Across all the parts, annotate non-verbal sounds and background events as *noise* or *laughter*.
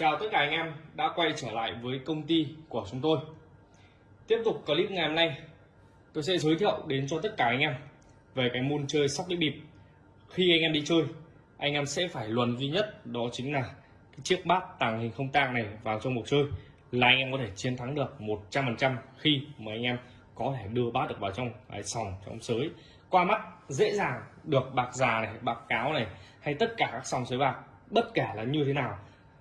Chào tất cả anh em đã quay trở lại với công ty của chúng tôi. Tiếp tục clip ngày hôm nay, tôi sẽ giới thiệu đến cho tất cả anh em về cái môn chơi sóc đĩa bịp. Khi anh em đi chơi, anh em sẽ phải luận duy nhất đó chính là cái chiếc bát tàng hình không tang này vào trong cuộc chơi là anh em có thể chiến thắng được 100% khi mà anh em có thể đưa bát được vào trong cái sòng trong sới qua mắt dễ dàng được bạc già này bạc cáo này hay tất cả các sòng sới bạc bất kể là như thế nào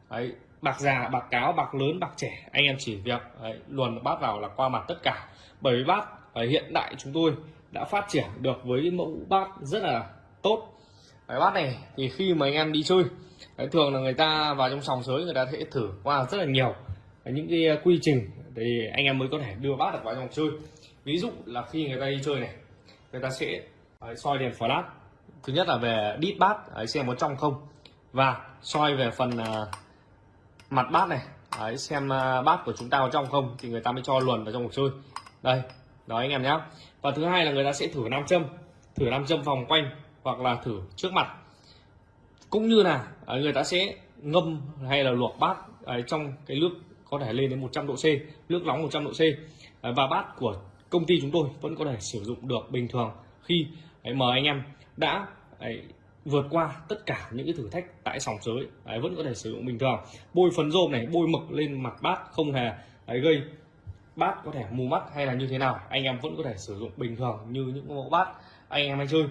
đấy, bạc già bạc cáo bạc lớn bạc trẻ anh em chỉ việc đấy, luồn bát vào là qua mặt tất cả. Bởi vì bát ở hiện đại chúng tôi đã phát triển được với mẫu bát rất là tốt. Cái bát này thì khi mà anh em đi chơi đấy, thường là người ta vào trong sòng sới người ta sẽ thử qua rất là nhiều. Những cái quy trình thì anh em mới có thể đưa bát được vào trong chơi. Ví dụ là khi người ta đi chơi này người ta sẽ đấy, soi đèn flash. Thứ nhất là về đít bát đấy, xem có trong không. Và soi về phần uh, mặt bát này. Đấy, xem ờ, bát của chúng ta có trong không thì người ta mới cho luồn vào trong cuộc chơi. Đây đó anh em nhé và thứ hai là người ta sẽ thử nam châm. Thử nam châm vòng quanh hoặc là thử trước mặt. Cũng như là ờ, người ta sẽ ngâm hay là luộc bát ấy, trong cái nước có thể lên đến 100 độ C nước nóng 100 độ C. Và bát của công ty chúng tôi vẫn có thể sử dụng được bình thường khi ấy, mời anh em đã ấy, vượt qua tất cả những cái thử thách tại sòng sới. Đấy, vẫn có thể sử dụng bình thường. Bôi phấn rôm này bôi mực lên mặt bát không hề đấy, gây bát có thể mù mắt hay là như thế nào anh em vẫn có thể sử dụng bình thường như những mẫu bát anh em hay chơi.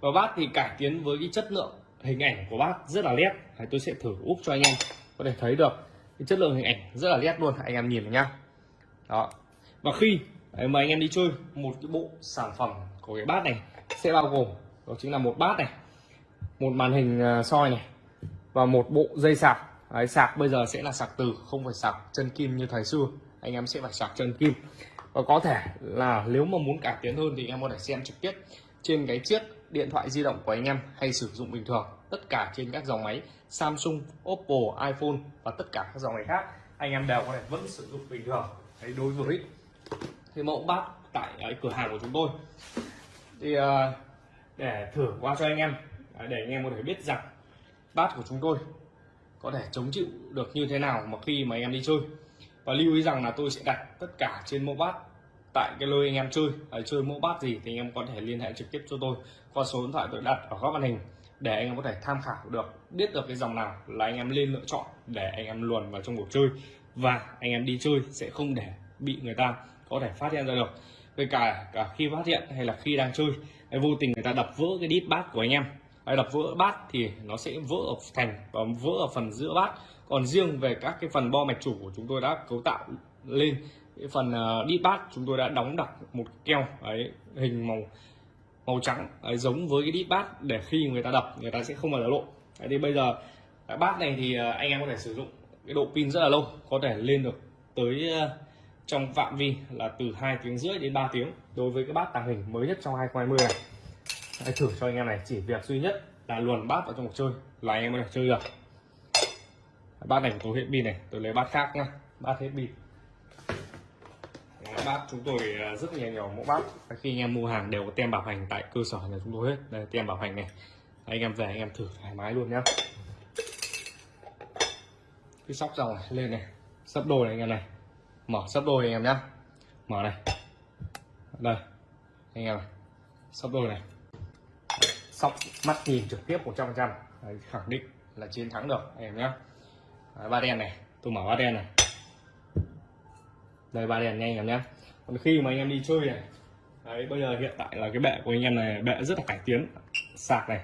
Và bát thì cải tiến với cái chất lượng hình ảnh của bát rất là nét. Đấy, tôi sẽ thử úp cho anh em có thể thấy được cái chất lượng hình ảnh rất là nét luôn anh em nhìn nhá. Đó. Và khi đấy, mà anh em đi chơi một cái bộ sản phẩm của cái bát này sẽ bao gồm đó chính là một bát này một màn hình à, soi này và một bộ dây sạc. Đấy, sạc bây giờ sẽ là sạc từ không phải sạc chân kim như thời xưa. Anh em sẽ phải sạc chân kim. Và có thể là nếu mà muốn cải tiến hơn thì em có thể xem trực tiếp trên cái chiếc điện thoại di động của anh em hay sử dụng bình thường. Tất cả trên các dòng máy Samsung, Oppo, iPhone và tất cả các dòng máy khác anh em đều có thể vẫn sử dụng bình thường. Đấy, đối với cái mẫu bát tại cái cửa hàng của chúng tôi. Thì à, để thử qua cho anh em để anh em có thể biết rằng bát của chúng tôi có thể chống chịu được như thế nào mà khi mà anh em đi chơi. Và lưu ý rằng là tôi sẽ đặt tất cả trên mẫu bát tại cái nơi anh em chơi. À, chơi mẫu bát gì thì anh em có thể liên hệ trực tiếp cho tôi qua số điện thoại tôi đặt ở góc màn hình để anh em có thể tham khảo được biết được cái dòng nào là anh em lên lựa chọn để anh em luồn vào trong cuộc chơi. Và anh em đi chơi sẽ không để bị người ta có thể phát hiện ra được. Với cả cả khi phát hiện hay là khi đang chơi vô tình người ta đập vỡ cái đít bát của anh em hay đập vỡ bát thì nó sẽ vỡ ở thành và vỡ ở phần giữa bát. Còn riêng về các cái phần bo mạch chủ của chúng tôi đã cấu tạo lên cái phần uh, bát chúng tôi đã đóng đặt một keo ấy hình màu màu trắng ấy, giống với cái đít bát để khi người ta đập người ta sẽ không bao giờ lộ. Đấy, thì bây giờ cái bát này thì ờ, anh em có thể sử dụng cái độ pin rất là lâu có thể lên được tới trong phạm vi là từ 2 tiếng rưỡi đến 3 tiếng đối với cái bát tàng hình mới nhất trong 2020 này. Hãy thử cho anh em này, chỉ việc duy nhất là luồn bát vào trong cuộc chơi là anh em mới được chơi được. Bát này của tôi hết pin này, tôi lấy bát khác nhá. Bát hết pin. Bát chúng tôi à, rất nhiều nhiều mẫu bát. Khi anh em mua hàng đều có tem bảo hành tại cơ sở nhà chúng tôi hết. Đây tem bảo hành này. Anh em về, anh em thử thoải mái luôn nhá. Cái sóc dòng này lên này. Sấp đôi này anh em này. Mở sấp đôi anh em nhá. Mở này. Đây. Anh em này. Sấp đôi này sóc mắt nhìn trực tiếp 100 trăm khẳng định là chiến thắng được em nhé. Ba đen này tôi mở ba đen này. Đây ba đèn nhanh em nhé. Còn khi mà anh em đi chơi này đấy bây giờ hiện tại là cái bệ của anh em này bệ rất là cải tiến. Sạc này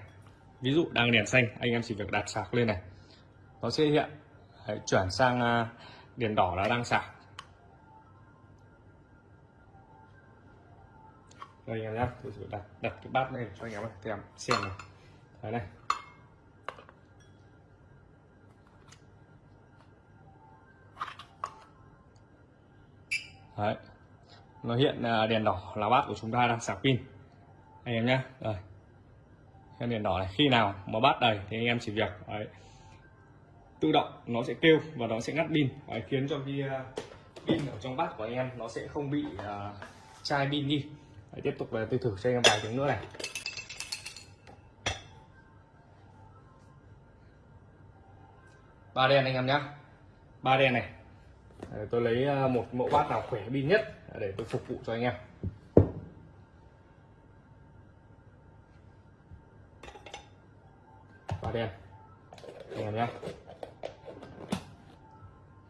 ví dụ đang đèn xanh anh em chỉ việc đặt sạc lên này. Nó sẽ hiện đấy, chuyển sang à, đèn đỏ là đang sạc. Đây anh em nhé tôi sẽ đặt đặt cái bát này cho anh em xem xem này đấy này. Đấy. Nó hiện à, đèn đỏ là bát của chúng ta đang sạc pin. Anh em nhé rồi cái đèn đỏ này khi nào mà bát đầy thì anh em chỉ việc đấy, tự động nó sẽ kêu và nó sẽ ngắt pin. Đấy, khiến cho cái à, pin ở trong bát của anh em nó sẽ không bị uh, chai pin đi đấy, tiếp tục là tôi thử cho anh em vài tiếng nữa này. Ba đen anh em nhé ba đen này. Đấy, tôi lấy ờ, một mẫu bát nào khỏe pin nhất để tôi phục vụ cho anh em. Ba đen. Anh em nhé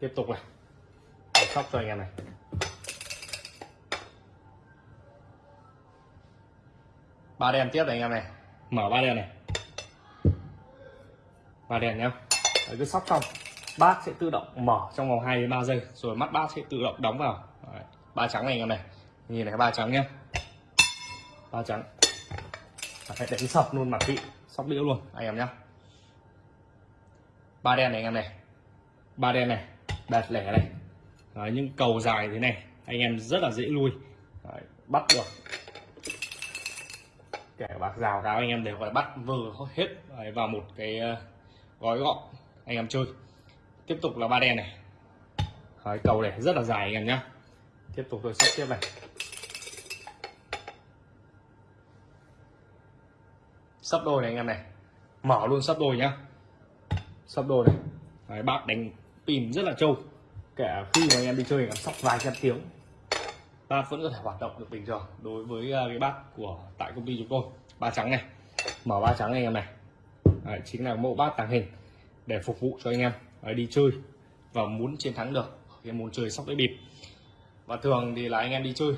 tiếp tục này. Tôi sóc cho anh em này ba đen tiếp này anh em này. Mở ba đen này. Ba đen nhá. Đấy, cứ sóc xong. Bát sẽ tự động mở trong vòng 2 đến 3 giây. Rồi mắt bát sẽ tự động đóng vào. Đấy, ba trắng này anh em này. Nhìn này ba trắng nhá. Ba trắng. Phải đánh sọc luôn mặt vị sóc đĩa luôn anh em nhá. Ba đen này anh em này. Ba đen này. Đạt lẻ này. Đấy, những cầu dài thế này anh em rất là dễ lui. Đấy, bắt được kẻ bạc rào cáo anh em đều phải bắt vừa hết vào một cái ờ, gói gọn anh em chơi. Tiếp tục là ba đen này. Đấy, cầu này rất là dài anh em nhá. Tiếp tục tôi sắp tiếp này. Sắp đôi này anh em này. Mở luôn sắp đôi nhá. Sắp đôi này. Đấy, bác đánh pin rất là trâu. Kể khi mà anh em đi chơi cảm sóc vài trăm tiếng bát vẫn có thể hoạt động được bình thường đối với à, cái bát của tại công ty chúng tôi ba trắng này. Mở ba trắng anh em này. Đấy, chính là mẫu bát tàng hình để phục vụ cho anh em Đấy, đi chơi và muốn chiến thắng được cái môn chơi sóc đĩa bịp. Và thường thì là anh em đi chơi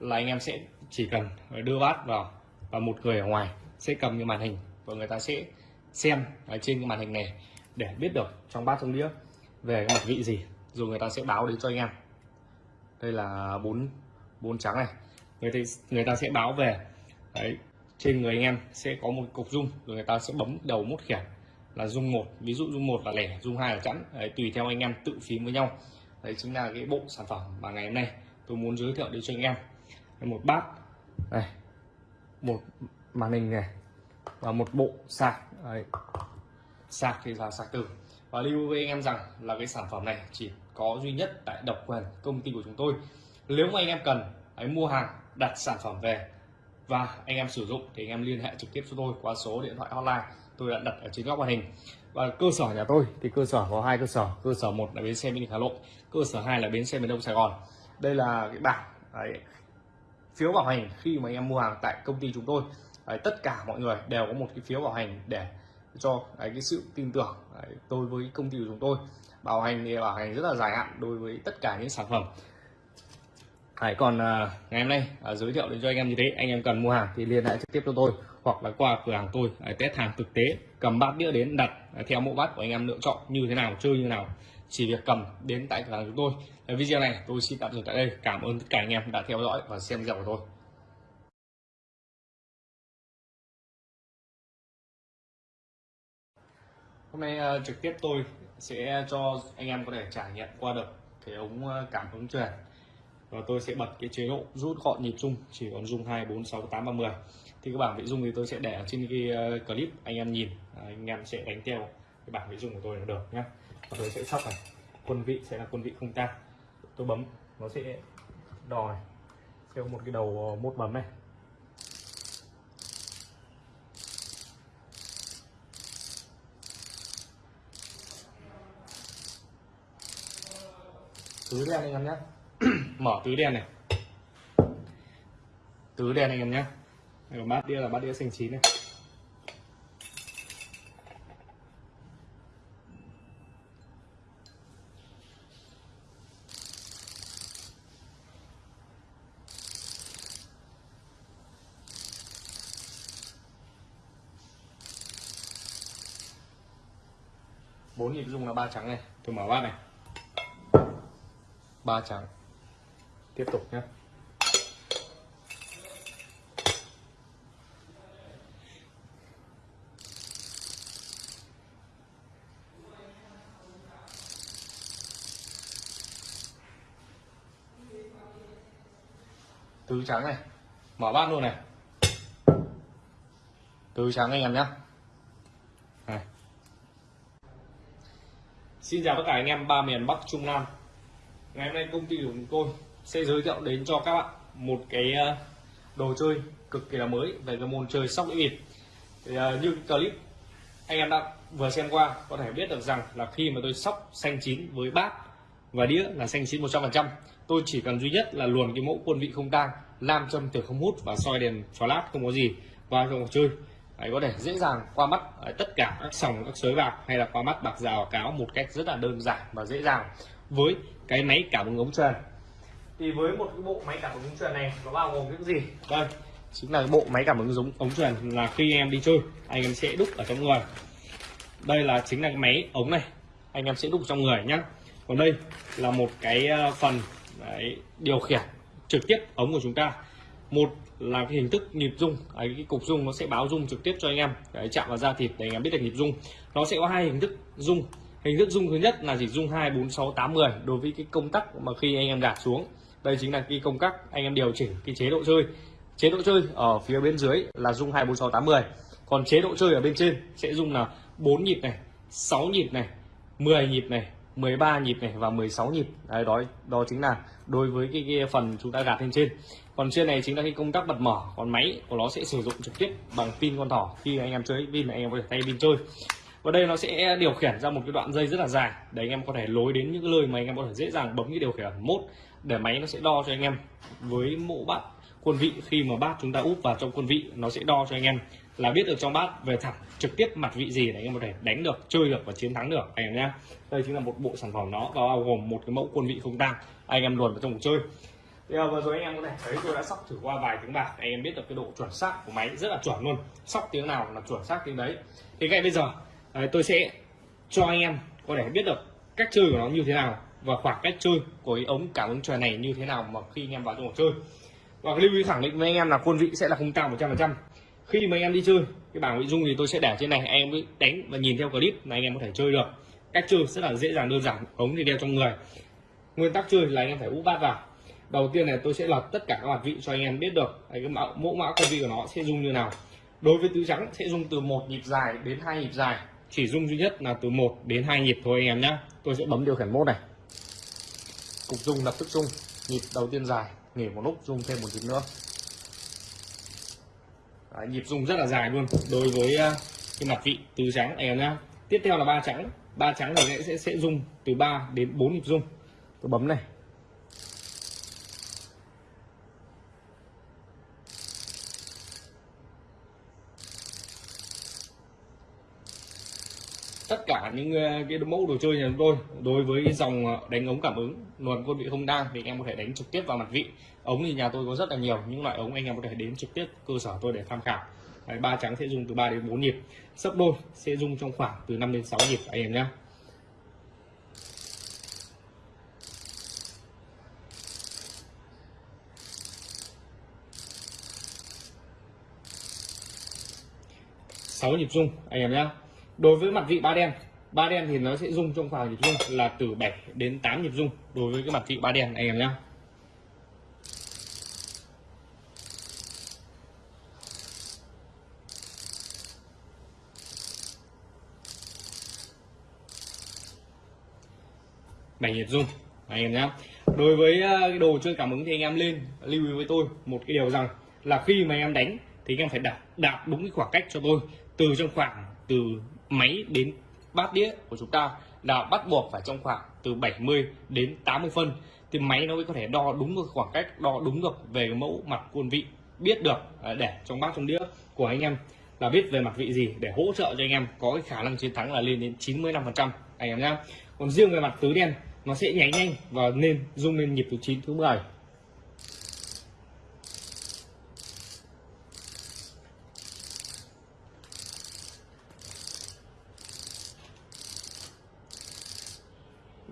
là anh em sẽ chỉ cần đưa bát vào và một người ở ngoài sẽ cầm cái màn hình và người ta sẽ xem ở trên cái màn hình này để biết được trong bát trong đĩa về cái mặt vị gì rồi người ta sẽ báo đến cho anh em đây là bốn bốn trắng này. Người ta, người ta sẽ báo về. Đấy trên người anh em sẽ có một cục dung rồi người ta sẽ bấm đầu mút khiển là dung một ví dụ dung một là lẻ dung hai là chẵn. Đấy, tùy theo anh em tự phím với nhau. Đấy chính là cái bộ sản phẩm mà ngày hôm nay tôi muốn giới thiệu đến cho anh em. Một bát. Này một màn hình này và một bộ sạc. Đấy. sạc thì là sạc từ. Và lưu với anh em rằng là cái sản phẩm này chỉ có duy nhất tại độc quyền công ty của chúng tôi. Nếu mà anh em cần hãy mua hàng đặt sản phẩm về. Và anh em sử dụng thì anh em liên hệ trực tiếp cho tôi qua số điện thoại hotline tôi đã đặt ở trên góc màn hình. Và cơ sở nhà tôi thì cơ sở có hai cơ sở. Cơ sở một là bến xe miền hà nội cơ sở hai là bến xe miền đông sài gòn. Đây là cái bảng đấy, phiếu bảo hành khi mà anh em mua hàng tại công ty chúng tôi. Đấy, tất cả mọi người đều có một cái phiếu bảo hành để cho đấy, cái sự tin tưởng đấy, tôi với công ty của chúng tôi bảo hành thì bảo hành rất là dài hạn đối với tất cả những sản phẩm. Đấy, còn uh, ngày hôm nay uh, giới thiệu đến cho anh em như thế anh em cần mua hàng thì liên hệ trực tiếp cho tôi hoặc là qua cửa hàng tôi uh, test hàng thực tế cầm bát đĩa đến đặt uh, theo mẫu bát của anh em lựa chọn như thế nào chơi như thế nào. Chỉ việc cầm đến tại cửa hàng chúng tôi. Uh, video này tôi xin tạm dừng tại đây. Cảm ơn tất cả anh em đã theo dõi và xem video của tôi. Hôm nay uh, trực tiếp tôi sẽ cho anh em có thể trải nghiệm qua được cái ống ờ, cảm ứng truyền. Và tôi sẽ bật cái chế độ rút gọn nhịp rung, chỉ còn rung 2 4 6 8 30 thì cái bảng vị dung thì tôi sẽ để ở trên cái ờ, clip, anh em nhìn. Anh em sẽ đánh theo cái bảng vị dung của tôi là được nhé và tôi sẽ sóc này, quân vị sẽ là quân vị không tăng tôi bấm, nó sẽ đòi. Theo một cái đầu ờ, mốt bấm này. Tứ đen anh em nhé. *clears throat* Mở tứ đen này. Tứ đen anh em nhé. Đây bát đĩa là bát đĩa xanh chín này. Bốn nhịp dùng là ba trắng này. Tôi mở bát này ba trắng. Tiếp tục nhé. Tứ trắng này. Mở bát luôn này. Tứ trắng anh em nhé. Xin chào tất cả anh em ba miền bắc trung nam ngày hôm nay công ty của chúng tôi sẽ giới thiệu đến cho các bạn một cái ờ, đồ chơi cực kỳ là mới về cái môn chơi sóc đĩa bịp. Thì, ờ, như clip anh em đã vừa xem qua có thể biết được rằng là khi mà tôi sóc xanh chín với bát và đĩa là xanh chín 100% tôi chỉ cần duy nhất là luồn cái mẫu quân vị không tang nam châm từ không hút và soi đèn flash không có gì vào trong cuộc chơi. Đấy, có thể dễ dàng qua mắt tất cả các sòng các sới bạc hay là qua mắt bạc rào cáo một cách rất là đơn giản và dễ dàng với cái máy cảm ứng ống truyền thì với một cái bộ máy cảm ứng ống truyền này nó bao gồm những gì? Đây chính là bộ máy cảm ứng giống ống truyền là khi em đi chơi anh em sẽ đúc ở trong người. Đây là chính là cái máy ống này anh em sẽ đúc trong người nhé còn đây là một cái ờ, phần đấy, điều khiển trực tiếp ống của chúng ta. Một là cái hình thức nhịp rung cái cục rung nó sẽ báo rung trực tiếp cho anh em đấy, chạm vào da thịt để anh em biết được nhịp rung. Nó sẽ có hai hình thức rung hình thức dung thứ nhất là chỉ dung hai bốn sáu tám 10 đối với cái công tắc mà khi anh em đặt xuống. Đây chính là cái công tắc anh em điều chỉnh cái chế độ chơi. Chế độ chơi ở phía bên dưới là dung hai bốn sáu tám 10 còn chế độ chơi ở bên trên sẽ dùng là 4 nhịp này 6 nhịp này 10 nhịp này 13 nhịp này và 16 nhịp. Đấy đó đó chính là đối với cái, cái phần chúng ta gạt lên trên. Còn trên này chính là cái công tắc bật mở còn máy của nó sẽ sử dụng trực tiếp bằng pin con thỏ khi anh em chơi pin là anh em có thể thay pin chơi và đây nó sẽ điều khiển ra một cái đoạn dây rất là dài để anh em có thể lối đến những cái nơi mà anh em có thể dễ dàng bấm cái điều khiển mốt để máy nó sẽ đo cho anh em với mẫu bát quân vị khi mà bát chúng ta úp vào trong quân vị, nó sẽ đo cho anh em là biết được trong bát về thẳng trực tiếp mặt vị gì để anh em có thể đánh được, chơi được và chiến thắng được, anh em nhé. Đây chính là một bộ sản phẩm nó bao gồm một cái mẫu quân vị không tang, anh em luồn vào trong cuộc chơi. Bây à, vừa rồi anh em có thể thấy tôi đã sóc thử qua vài tiếng bạc, anh em biết được cái độ chuẩn xác của máy rất là chuẩn luôn. Sóc tiếng nào là chuẩn xác tiếng đấy. Thì ngay bây giờ đấy, tôi sẽ cho anh em có thể biết được cách chơi của nó như thế nào và khoảng cách chơi của cái ống cảm ứng trời này như thế nào mà khi anh em vào trong cuộc chơi. Và cái lưu ý khẳng định với anh em là quân vị sẽ là không cao 100% khi mà anh em đi chơi cái bảng nội dung thì tôi sẽ để trên này anh em mới đánh và nhìn theo clip là anh em có thể chơi được. Cách chơi rất là dễ dàng đơn giản ống thì đeo trong người. Nguyên tắc chơi là anh em phải úp bát vào. Đầu tiên này tôi sẽ lật tất cả các mặt vị cho anh em biết được cái mẫu mẫu mã quân vị của nó sẽ dùng như nào. Đối với tứ trắng sẽ dùng từ một nhịp dài đến hai nhịp dài chỉ dung duy nhất là từ 1 đến 2 nhịp thôi anh em nhé tôi sẽ bấm điều khiển mốt này. Cục dung lập tức dung. Nhịp đầu tiên dài nghỉ một lúc dung thêm một nhịp nữa. Đấy, nhịp dung rất là dài luôn đối với uh, cái mặt vị tứ trắng anh em nhé tiếp theo là ba trắng. Ba trắng thì sẽ, sẽ sẽ dung từ 3 đến 4 nhịp dung. Tôi bấm này tất cả những ờ, cái mẫu đồ chơi nhà chúng tôi đối với dòng ờ, đánh ống cảm ứng luồn quân vị không đang thì anh em có thể đánh trực tiếp vào mặt vị. Ống thì nhà tôi có rất là nhiều những loại ống anh em có thể đến trực tiếp cơ sở tôi để tham khảo. Đấy, ba trắng sẽ dùng từ 3 đến 4 nhịp sấp đôi sẽ dùng trong khoảng từ 5 đến 6 nhịp anh em nhé sáu nhịp rung anh em nhé đối với mặt vị ba đen ba đen thì nó sẽ rung trong khoảng nhịp rung là từ 7 đến 8 nhịp rung đối với cái mặt vị ba đen, anh em nhé. Bảy nhịp rung, anh em nhé. Đối với ờ, cái đồ chơi cảm ứng thì anh em lên, lưu ý với tôi một cái điều rằng là khi mà anh em đánh thì anh em phải đạt đạt đúng cái khoảng cách cho tôi. Từ trong khoảng từ máy đến bát đĩa của chúng ta là bắt buộc phải trong khoảng từ 70 đến 80 phân. Thì máy nó mới có thể đo đúng được khoảng cách, đo đúng được về mẫu mặt quân vị, biết được à, để trong bát, trong đĩa của anh em là biết về mặt vị gì để hỗ trợ cho anh em có cái khả năng chiến thắng là lên đến 95 phần trăm anh em nhá. Còn riêng về mặt tứ đen, nó sẽ nháy nhanh và nên rung lên nhịp thứ 9 thứ 10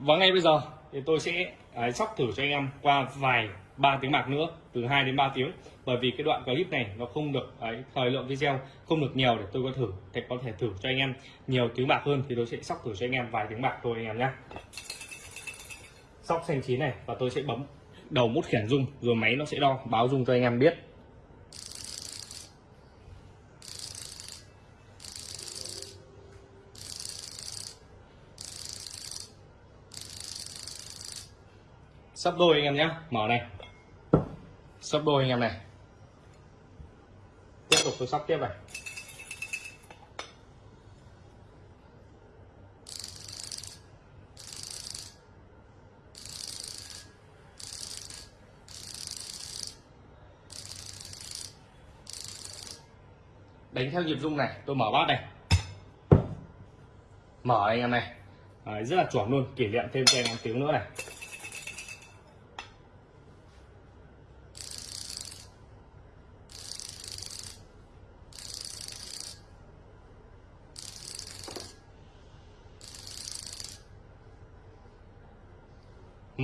và ngay bây giờ thì tôi sẽ ấy, sóc thử cho anh em qua vài ba tiếng bạc nữa từ 2 đến 3 tiếng. Bởi vì cái đoạn clip này nó không được ấy, thời lượng video không được nhiều để tôi có thử thì có thể thử cho anh em nhiều tiếng bạc hơn thì tôi sẽ sóc thử cho anh em vài tiếng bạc thôi anh em nhé sóc xanh chín này và tôi sẽ bấm đầu mút khiển rung rồi máy nó sẽ đo báo rung cho anh em biết. sắp đôi anh em nhé. Mở này. Sắp đôi anh em này. Tiếp tục tôi sắp tiếp này. Đánh theo nhịp rung này tôi mở bát này. Mở anh em này. Đấy, rất là chuẩn luôn kỷ niệm thêm cho em tiếng nữa này.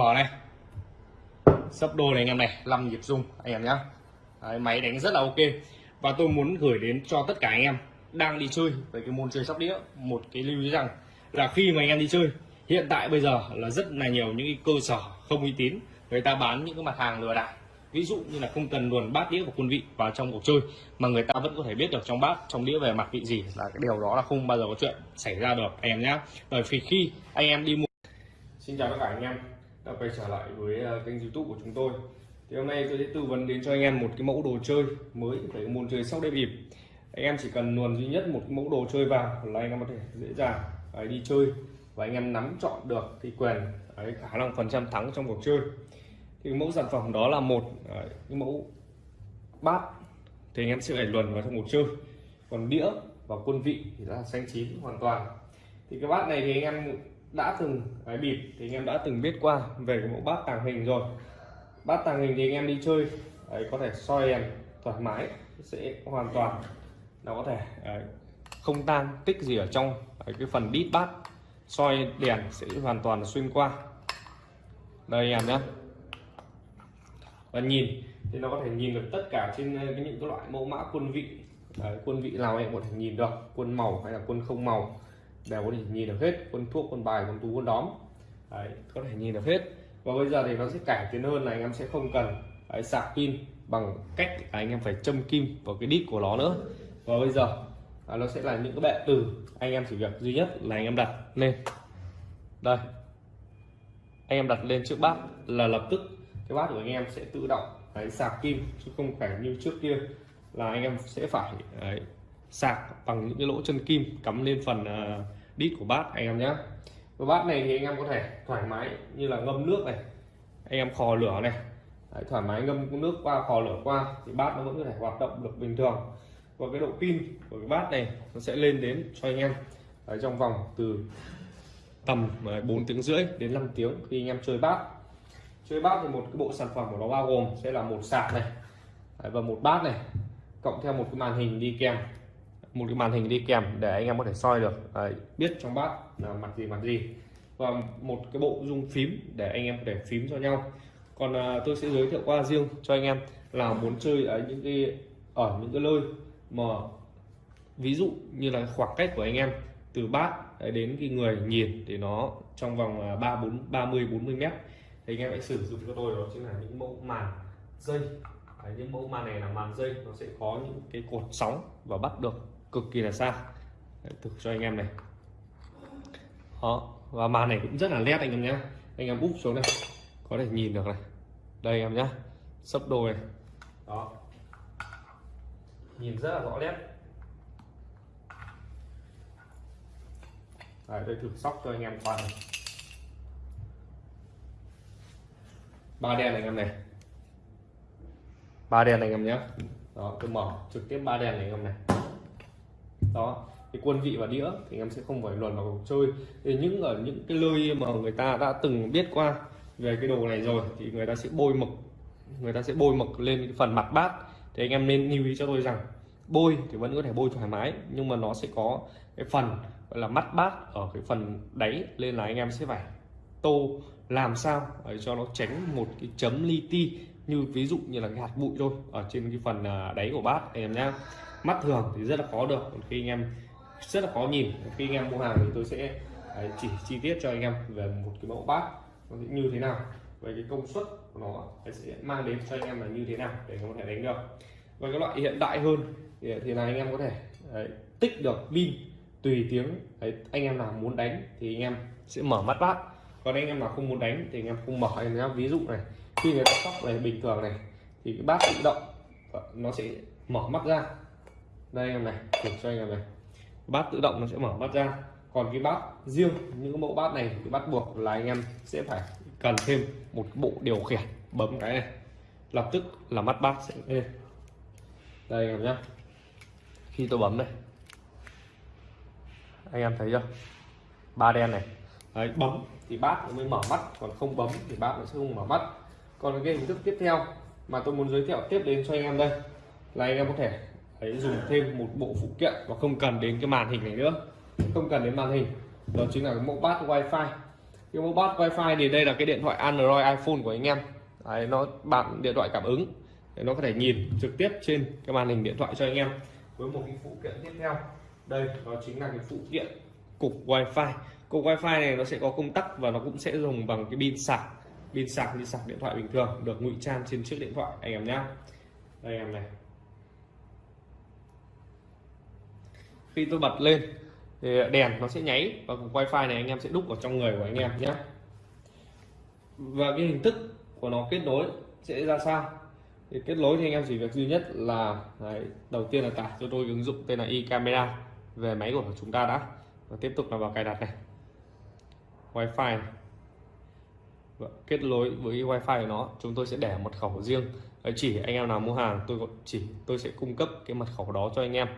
Mở này. Sấp đôi này anh em này 5 nhịp rung anh em nhá. Đấy, máy đánh rất là ok. Và tôi muốn gửi đến cho tất cả anh em đang đi chơi về cái môn chơi sóc đĩa một cái lưu ý rằng là khi mà anh em đi chơi hiện tại bây giờ là rất là nhiều những cái cơ sở không uy tín người ta bán những cái mặt hàng lừa đảo. Ví dụ như là không cần luồn bát đĩa và quân vị vào trong cuộc chơi mà người ta vẫn có thể biết được trong bát trong đĩa về mặt vị gì là cái điều đó là không bao giờ có chuyện xảy ra được anh em nhé bởi vì khi anh em đi mua xin chào tất cả anh em đã quay trở lại với ờ, kênh youtube của chúng tôi. Thì hôm nay tôi sẽ tư vấn đến cho anh em một cái mẫu đồ chơi mới về cái môn chơi sóc đĩa bịp. Anh em chỉ cần luồn duy nhất một cái mẫu đồ chơi vào là anh em có thể dễ dàng đi chơi và anh em nắm chọn được thì quyền ấy, khả năng phần trăm thắng trong cuộc chơi. Thì mẫu sản phẩm đó là một ấy, cái mẫu bát thì anh em sẽ phải luồn vào trong cuộc chơi. Còn đĩa và quân vị thì là xanh chín hoàn toàn. Thì cái bát này thì anh em đã từng cái bịp thì anh em đã từng biết qua về cái mẫu bát tàng hình rồi. Bát tàng hình thì anh em đi chơi đấy, có thể soi đèn thoải mái sẽ hoàn toàn nó có thể đấy, không tan tích gì ở trong đấy, cái phần đít bát soi đèn sẽ hoàn toàn xuyên qua. Đây anh em nhé. Và nhìn thì nó có thể nhìn được tất cả trên những cái loại mẫu mã quân vị đấy, quân vị nào em có thể nhìn được quân màu hay là quân không màu đều có thể nhìn được hết quân thuốc quân bài quân tú quân đóm. Đấy, có thể nhìn được hết. Và bây giờ thì nó sẽ cải tiến hơn là anh em sẽ không cần đấy, sạc pin bằng cách anh em phải châm kim vào cái đít của nó nữa. Và bây giờ à, nó sẽ là những cái bệ từ anh em chỉ việc duy nhất là anh em đặt lên. Đây. Anh em đặt lên trước bát là lập tức cái bát của anh em sẽ tự động đấy, sạc kim chứ không phải như trước kia là anh em sẽ phải đấy, sạc bằng những cái lỗ chân kim cắm lên phần ờ, đít của bát. Anh em nhé cái bát này thì anh em có thể thoải mái như là ngâm nước này. Anh em khò lửa này. Đấy, thoải mái ngâm nước qua khò lửa qua thì bát nó vẫn có thể hoạt động được bình thường. Và cái độ pin của cái bát này nó sẽ lên đến cho anh em ở trong vòng từ tầm ờ, 4 tiếng rưỡi đến 5 tiếng khi anh em chơi bát. Chơi bát thì một cái bộ sản phẩm của nó bao gồm sẽ là một sạc này và một bát này cộng theo một cái màn hình đi kèm một cái màn hình đi kèm để anh em có thể soi được. Đấy, biết trong bát là mặt gì mặt gì. Và một cái bộ dung phím để anh em có thể phím cho nhau. Còn à, tôi sẽ giới thiệu qua riêng cho anh em là muốn chơi ở những cái ở những cái nơi mà ví dụ như là khoảng cách của anh em từ bát đến cái người nhìn thì nó trong vòng à, ba bốn ba mươi bốn mươi mét. Thì anh em hãy sử dụng cho tôi đó chính là những mẫu màn dây. Đấy, những mẫu màn này là màn dây nó sẽ có những cái cột sóng và bắt được cực kỳ là xa. Thử cho anh em này. Đó và màn này cũng rất là nét anh em nhé anh em úp xuống này có thể nhìn được này. Đây anh em nhé sấp đôi này. Đó. Nhìn rất là rõ nét. Đấy, đây thử sóc cho anh em toàn này. Ba đèn anh em này. Ba đèn anh em nhé đó tôi mở trực tiếp ba đèn này anh em này đó, cái quân vị và đĩa thì em sẽ không phải luồn vào cuộc chơi. Thì những ở những cái nơi mà người ta đã từng biết qua về cái đồ này rồi thì người ta sẽ bôi mực, người ta sẽ bôi mực lên cái phần mặt bát. Thì anh em nên lưu ý cho tôi rằng bôi thì vẫn có thể bôi thoải mái, nhưng mà nó sẽ có cái phần gọi là mắt bát ở cái phần đáy nên là anh em sẽ phải tô làm sao để cho nó tránh một cái chấm li ti. Như ví dụ như là cái hạt bụi thôi, ở trên cái phần à, đáy của bát, anh em nhá mắt thường thì rất là khó được. Còn khi anh em rất là khó nhìn. Khi anh em mua hàng thì tôi sẽ à, chỉ chi tiết cho anh em về một cái mẫu bát nó như thế nào. Về cái công suất của nó sẽ mang đến cho anh em là như thế nào để có thể đánh được. Và cái loại hiện đại hơn thì, thì là anh em có thể đấy, tích được pin tùy tiếng đấy, anh em nào muốn đánh thì anh em sẽ mở mắt bát. Còn anh em nào không muốn đánh thì anh em không mở. Anh em ví dụ này khi người ta sóc này bình thường này thì cái bát tự động nó sẽ mở mắt ra đây anh em này thử cho anh em này. Bát tự động nó sẽ mở mắt ra. Còn cái bát riêng những cái mẫu bát này thì bắt buộc là anh em sẽ phải cần thêm một bộ điều khiển bấm cái này. Lập tức là mắt bát sẽ lên. Đây anh em nhé khi tôi bấm đây anh em thấy chưa? Ba đen này. Đấy, bấm thì bát nó mới mở mắt còn không bấm thì bát nó sẽ không mở mắt. Còn cái hình thức tiếp theo mà tôi muốn giới thiệu tiếp đến cho anh em đây là anh em có thể ấy dùng thêm một bộ phụ kiện và không cần đến cái màn hình này nữa. Không cần đến màn hình. Đó chính là cái mẫu bát wifi. Cái mẫu bát wifi thì đây là cái điện thoại android iphone của anh em. Đấy, nó bạn điện thoại cảm ứng. Để nó có thể nhìn trực tiếp trên cái màn hình điện thoại cho anh em với một cái phụ kiện tiếp theo. Đây đó chính là cái phụ kiện cục wifi. Cục wifi này nó sẽ có công tắc và nó cũng sẽ dùng bằng cái pin sạc. Pin sạc như sạc điện thoại bình thường được ngụy trang trên chiếc điện thoại anh em nhé đây em này. Khi tôi bật lên thì đèn nó sẽ nháy và cục wifi này anh em sẽ đúc vào trong người của anh em nhé. Và cái hình thức của nó kết nối sẽ ra sao? Thì kết nối thì anh em chỉ việc duy nhất là đấy, đầu tiên là tải cho tôi ứng dụng tên là iCamera về máy của chúng ta đã. Và tiếp tục là vào cài đặt này. Wifi này. Và kết nối với wifi của nó chúng tôi sẽ để mật khẩu riêng. Chỉ anh em nào mua hàng tôi chỉ tôi sẽ cung cấp cái mật khẩu đó cho anh em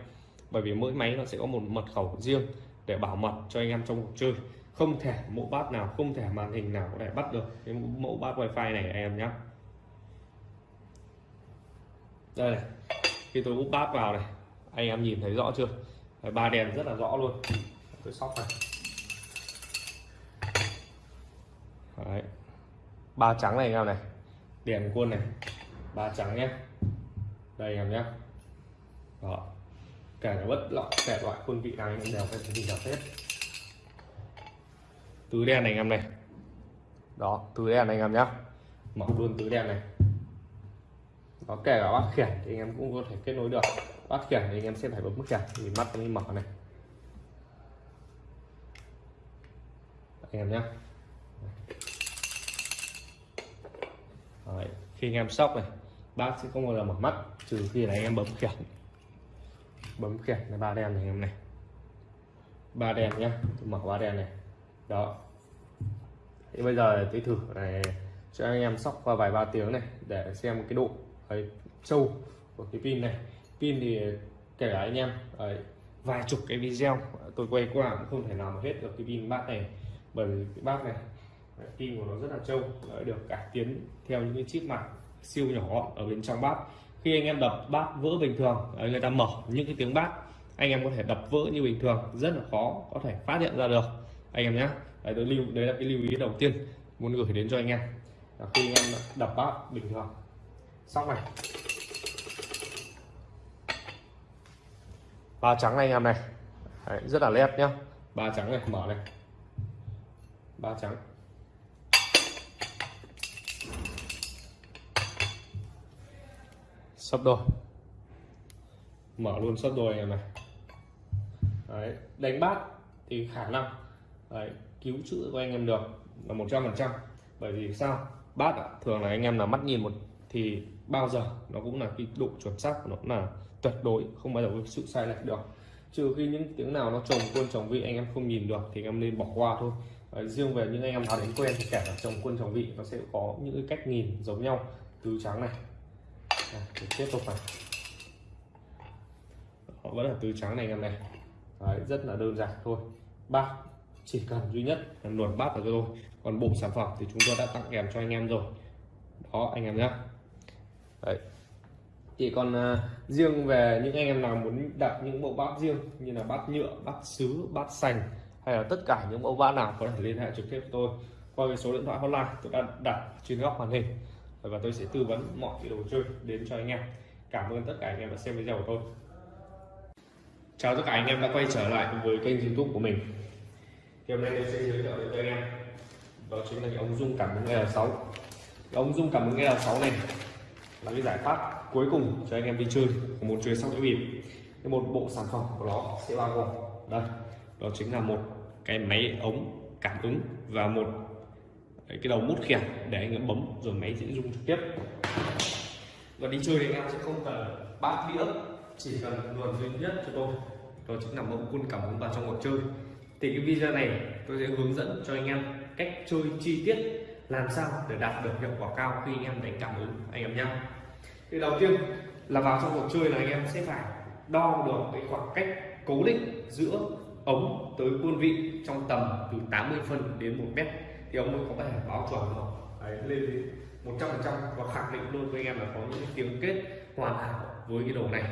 bởi vì mỗi máy nó sẽ có một mật khẩu riêng để bảo mật cho anh em trong cuộc chơi. Không thể mẫu bát nào, không thể màn hình nào có thể bắt được cái mẫu bát wifi này anh em nhé đây này, khi tôi úp bát vào này, anh em nhìn thấy rõ chưa? Ba đèn rất là rõ luôn. Tôi sóc này. Đấy. ba trắng này anh em này, đèn quân này, ba trắng nhé đây anh em nhé đó kể cả bất loại kể loại quân vị anh em đều phải nhìn được hết. Tứ đen này anh em này. Đó tứ đen này anh em nhá. Mở luôn tứ đen này. Đó kể cả bát khiển thì anh em cũng có thể kết nối được. Bát khiển thì anh em sẽ phải bấm khiển thì mắt mới mở này. Anh em nhé Đấy. khi anh em sóc này bác sẽ không bao giờ mở mắt trừ khi là anh em bấm khiển bấm khiển là ba đèn này anh em này. Ba đèn nhé mở ba đèn này. Đó. Thì bây giờ tôi thử này cho anh em sóc qua vài ba tiếng này để xem cái độ ấy, sâu của cái pin này. Pin thì kể cả anh em ấy, vài chục cái video tôi quay qua cũng không thể nào mà hết được cái pin bát này. Bởi vì cái bát này pin của nó rất là trâu được cải tiến theo những cái chip mặt siêu nhỏ ở bên trong bát khi anh em đập bát vỡ bình thường à, người ta mở những cái tiếng bát anh em có thể đập vỡ như bình thường rất là khó có thể phát hiện ra được. Anh em nhé đấy, tôi lưu đấy là cái lưu ý đầu tiên muốn gửi đến cho anh em là khi anh em đập bát bình thường. Xong này ba trắng này anh em này. Đấy, rất là lép nhá. Ba trắng này mở này. Ba trắng. Sắp đôi. Mở luôn sắp đôi này này. Đấy, đánh bát thì khả năng. Đấy, cứu chữa của anh em được là một trăm phần trăm. Bởi vì sao? Bát à, thường là anh em là mắt nhìn một thì bao giờ nó cũng là cái độ chuẩn xác của nó cũng là tuyệt đối không bao giờ có sự sai lệch được. Trừ khi những tiếng nào nó trồng quân trồng vị anh em không nhìn được thì anh em nên bỏ qua thôi. Đấy, riêng về những anh em nào đến quen thì cả trồng quân trồng vị nó sẽ có những cái cách nhìn giống nhau từ trắng này à, tiếp tục này họ vẫn là tứ trắng này em này. Đấy, rất là đơn giản thôi. Bát chỉ cần duy nhất là luồn bát vào cho tôi còn bộ sản phẩm thì chúng tôi đã tặng kèm cho anh em rồi. Đó anh em nhé Đấy. chỉ còn uh, riêng về những anh em nào muốn đặt những bộ bát riêng như là bát nhựa bát sứ bát sành hay là tất cả những mẫu bát nào có thể liên hệ trực tiếp với tôi qua cái số điện thoại hotline tôi đã đặt trên góc màn hình và tôi sẽ tư vấn mọi cái đồ chơi đến cho anh em. Cảm ơn tất cả anh em đã xem video của tôi. Chào tất cả anh em đã quay trở lại với kênh youtube của mình. Thì hôm nay tôi sẽ giới thiệu đến cho anh em. Đó chính là cái ống dung cảm ứng L6 ống dung cảm ứng L6 này là cái giải pháp cuối cùng cho anh em đi chơi muốn chơi xong đĩa bịp. Cái một bộ sản phẩm của nó sẽ bao gồm đây. Đó chính là một cái máy ống cảm ứng và một cái đầu mút khiển để anh em bấm, rồi máy sẽ rung trực tiếp. Và đi chơi thì anh em sẽ không cần bát đĩa, chỉ cần nguồn duy nhất cho tôi. Đó chính là mẫu quân cảm ứng vào trong cuộc chơi. Thì cái video này tôi sẽ hướng dẫn cho anh em cách chơi chi tiết, làm sao để đạt được hiệu quả cao khi anh em đánh cảm ứng anh em nhé thì đầu tiên là vào trong cuộc chơi là anh em sẽ phải đo được cái khoảng cách cố định giữa ống tới quân vị trong tầm từ 80 phân đến 1 mét thì ông mới có thể báo chuẩn được đấy, lên đến 100 phần trăm và khẳng định luôn với anh em là có những tiếng kết hoàn hảo với cái đồ này.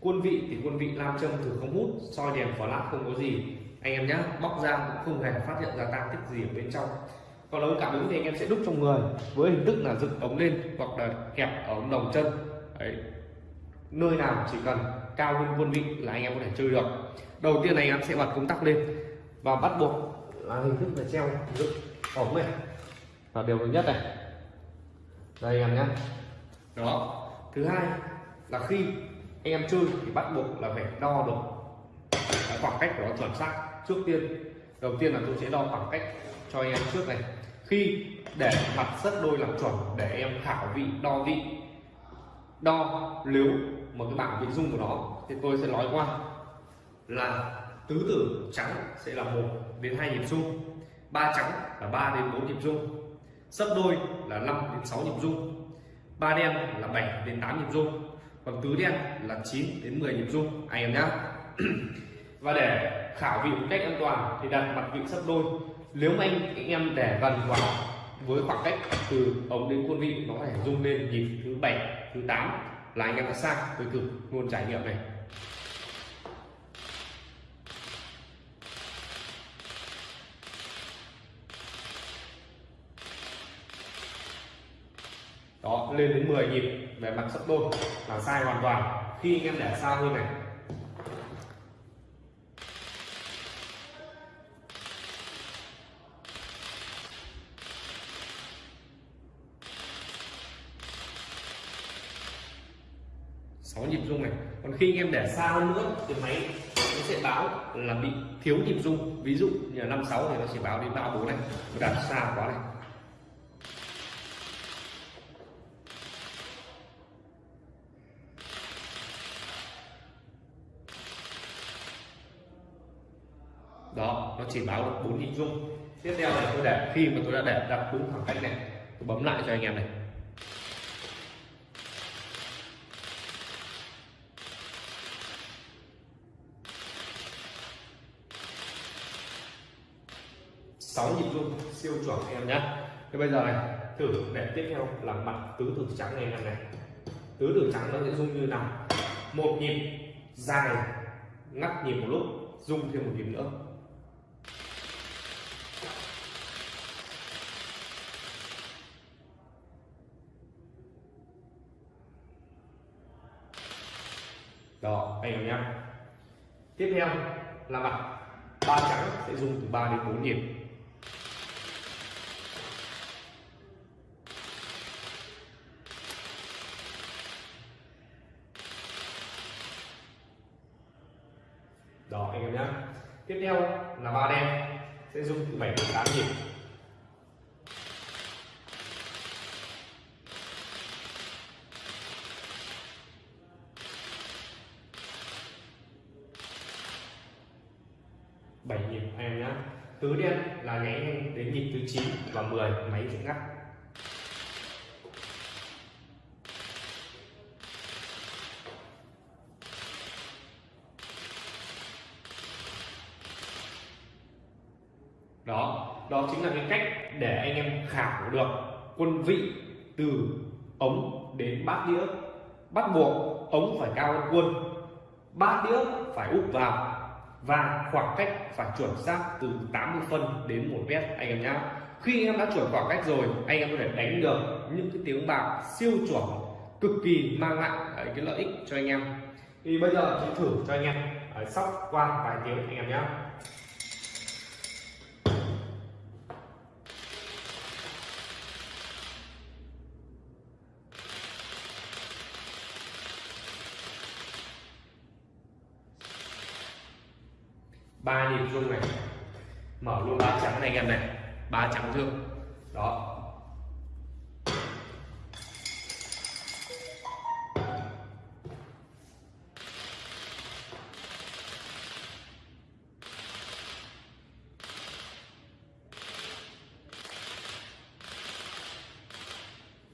Quân vị thì quân vị nam châm thử không hút soi đèn lát không có gì. Anh em nhé bóc ra cũng không hề phát hiện ra tăng tích gì ở bên trong. Còn ống cảm ứng thì anh em sẽ đúc trong người với hình thức là dựng ống lên hoặc là kẹp ở ống đồng chân. Đấy. Nơi nào chỉ cần cao hơn quân vị là anh em có thể chơi được. Đầu tiên này anh em sẽ bật công tắc lên và bắt buộc là hình thức là treo dựng ống này là điều thứ nhất này. Đây em nhé đó. Thứ hai là khi anh em chơi thì bắt buộc là phải đo được cái khoảng cách của nó chuẩn xác trước tiên. Đầu tiên là tôi sẽ đo khoảng cách cho anh em trước này. Khi để mặt sắt đôi làm chuẩn để em khảo vị, đo vị, đo nếu một cái bảng vị dung của nó thì tôi sẽ nói qua là tứ tử trắng sẽ là một đến hai nhịp dung ba trắng là 3 đến 4 nhịp rung. Sấp đôi là 5 đến 6 nhịp rung. Ba đen là 7 đến 8 nhịp rung. Còn tứ đen là 9 đến 10 nhịp rung. Anh em nhé *clears throat* và để khảo vị một cách an toàn thì đặt mặt vị sấp đôi. Nếu mà anh, anh em để gần vào với khoảng cách từ ống đến quân vị nó có thể rung lên nhịp thứ bảy thứ 8 là anh em đã sang với cực luôn trải nghiệm này đó lên đến 10 nhịp về mặt sấp đôi là sai hoàn toàn. Khi anh em để xa hơn này. Sáu nhịp rung này. Còn khi anh em để xa hơn nữa thì máy nó sẽ báo là bị thiếu nhịp rung. Ví dụ như là năm sáu thì nó sẽ báo đến ba bốn này. Đặt xa quá này đó nó chỉ báo được bốn nhịp rung tiếp theo này tôi để, khi mà tôi đã để đặt đúng khoảng cách này, tôi bấm lại cho anh em này. Sáu nhịp rung siêu chuẩn anh em nhé. Thế bây giờ này, thử để tiếp theo là mặt tứ tử trắng này em này. Tứ tử trắng nó sẽ rung như nào? Một nhịp dài, ngắt nhịp một lúc, rung thêm một nhịp nữa. Đó, anh em nhé. Tiếp theo là mặt ba trắng sẽ dùng từ 3 đến 4 nhịp đó, anh em nhé. Tiếp theo là ba đen sẽ dùng từ 7 đến 8 nhịp bảy nhịp em nhé tứ đen là nháy đến nhịp thứ 9 và 10 máy sẽ ngắt. Đó đó chính là cái cách để anh em khảo được quân vị từ ống đến bát đĩa. Bắt buộc ống phải cao hơn quân, bát đĩa phải úp vào và khoảng cách phải chuẩn xác từ 80 phân đến 1 mét, anh em nhé khi anh em đã chuẩn khoảng cách rồi, anh em có thể đánh được những cái tiếng bạc siêu chuẩn, cực kỳ mang lại cái lợi ích cho anh em. Thì bây giờ tôi thử cho anh em sóc qua vài tiếng anh em nhé ba nhịp rung này. Mở luôn ba trắng này anh em này. Ba trắng chưa đó.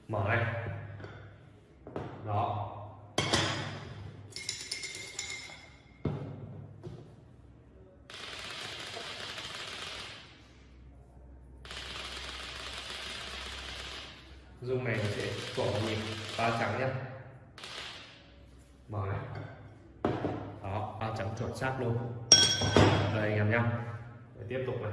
Mở này. Dung này sẽ cổ nhịp ba trắng nhá. Mở này đó, ba trắng chuẩn xác luôn. Đây anh em nhá. Để tiếp tục này.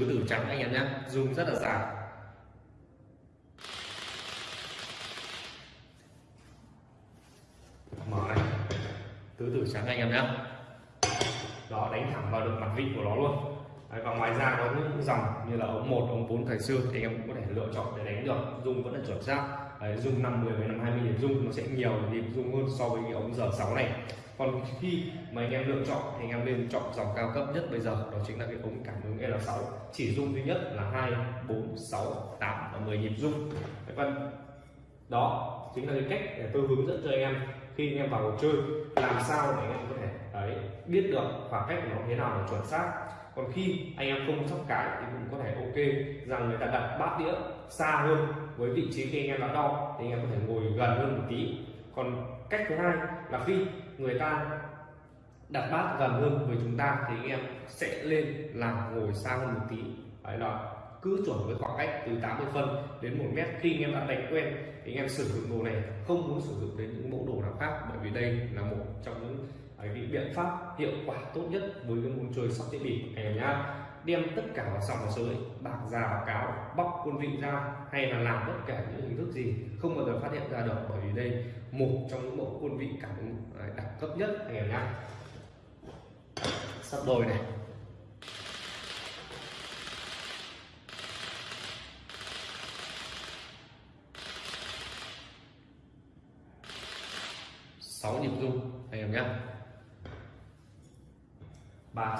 Tứ tử trắng anh em nhé. Dùng rất là dài. Mở này. Tứ tử trắng anh em nhé. Đó đánh thẳng vào được mặt vị của nó luôn. Đấy, và ngoài ra có những dòng như là ống 1, ống 4 thời xưa thì em cũng có thể lựa chọn để đánh được. Dung vẫn là chuẩn xác. Đấy, dung 50 với 50 điểm dung nó sẽ nhiều nhịp dung hơn so với cái ống giờ 6 này còn khi mà anh em lựa chọn thì anh em nên chọn dòng cao cấp nhất bây giờ. Đó chính là cái ống cảm ứng L6 chỉ dung duy nhất là 2 4 6 8 và 10 nhịp dung. Vân đó chính là cái cách để tôi hướng dẫn cho anh em khi anh em vào cuộc chơi làm sao để anh em có thể đấy, biết được khoảng cách của nó thế nào là chuẩn xác. Còn khi anh em không sóc cái thì cũng có thể ok rằng người ta đặt bát đĩa xa hơn với vị trí khi anh em đã đo thì anh em có thể ngồi gần hơn một tí còn cách thứ hai là khi người ta đặt bát gần hơn với chúng ta thì anh em sẽ lên là ngồi xa hơn một tí. Đấy là cứ chuẩn với khoảng cách từ 80 phân đến 1 mét. Khi anh em đã đánh quen thì anh em sử dụng đồ này, không muốn sử dụng đến những mẫu đồ nào khác, bởi vì đây là một trong những cái biện pháp hiệu quả tốt nhất với cái môn chơi sóc đĩa bịp anh em nhá đem tất cả vào sòng vào sới. Bạc già báo cáo, bóc quân vị ra, hay là làm tất cả những hình thức gì, không bao giờ phát hiện ra được. Bởi vì đây, một trong những mẫu quân vị cảm ứng à, đẳng cấp nhất anh em nhá sắp đôi này. Sáu nhịp rung, anh em nhé. Ba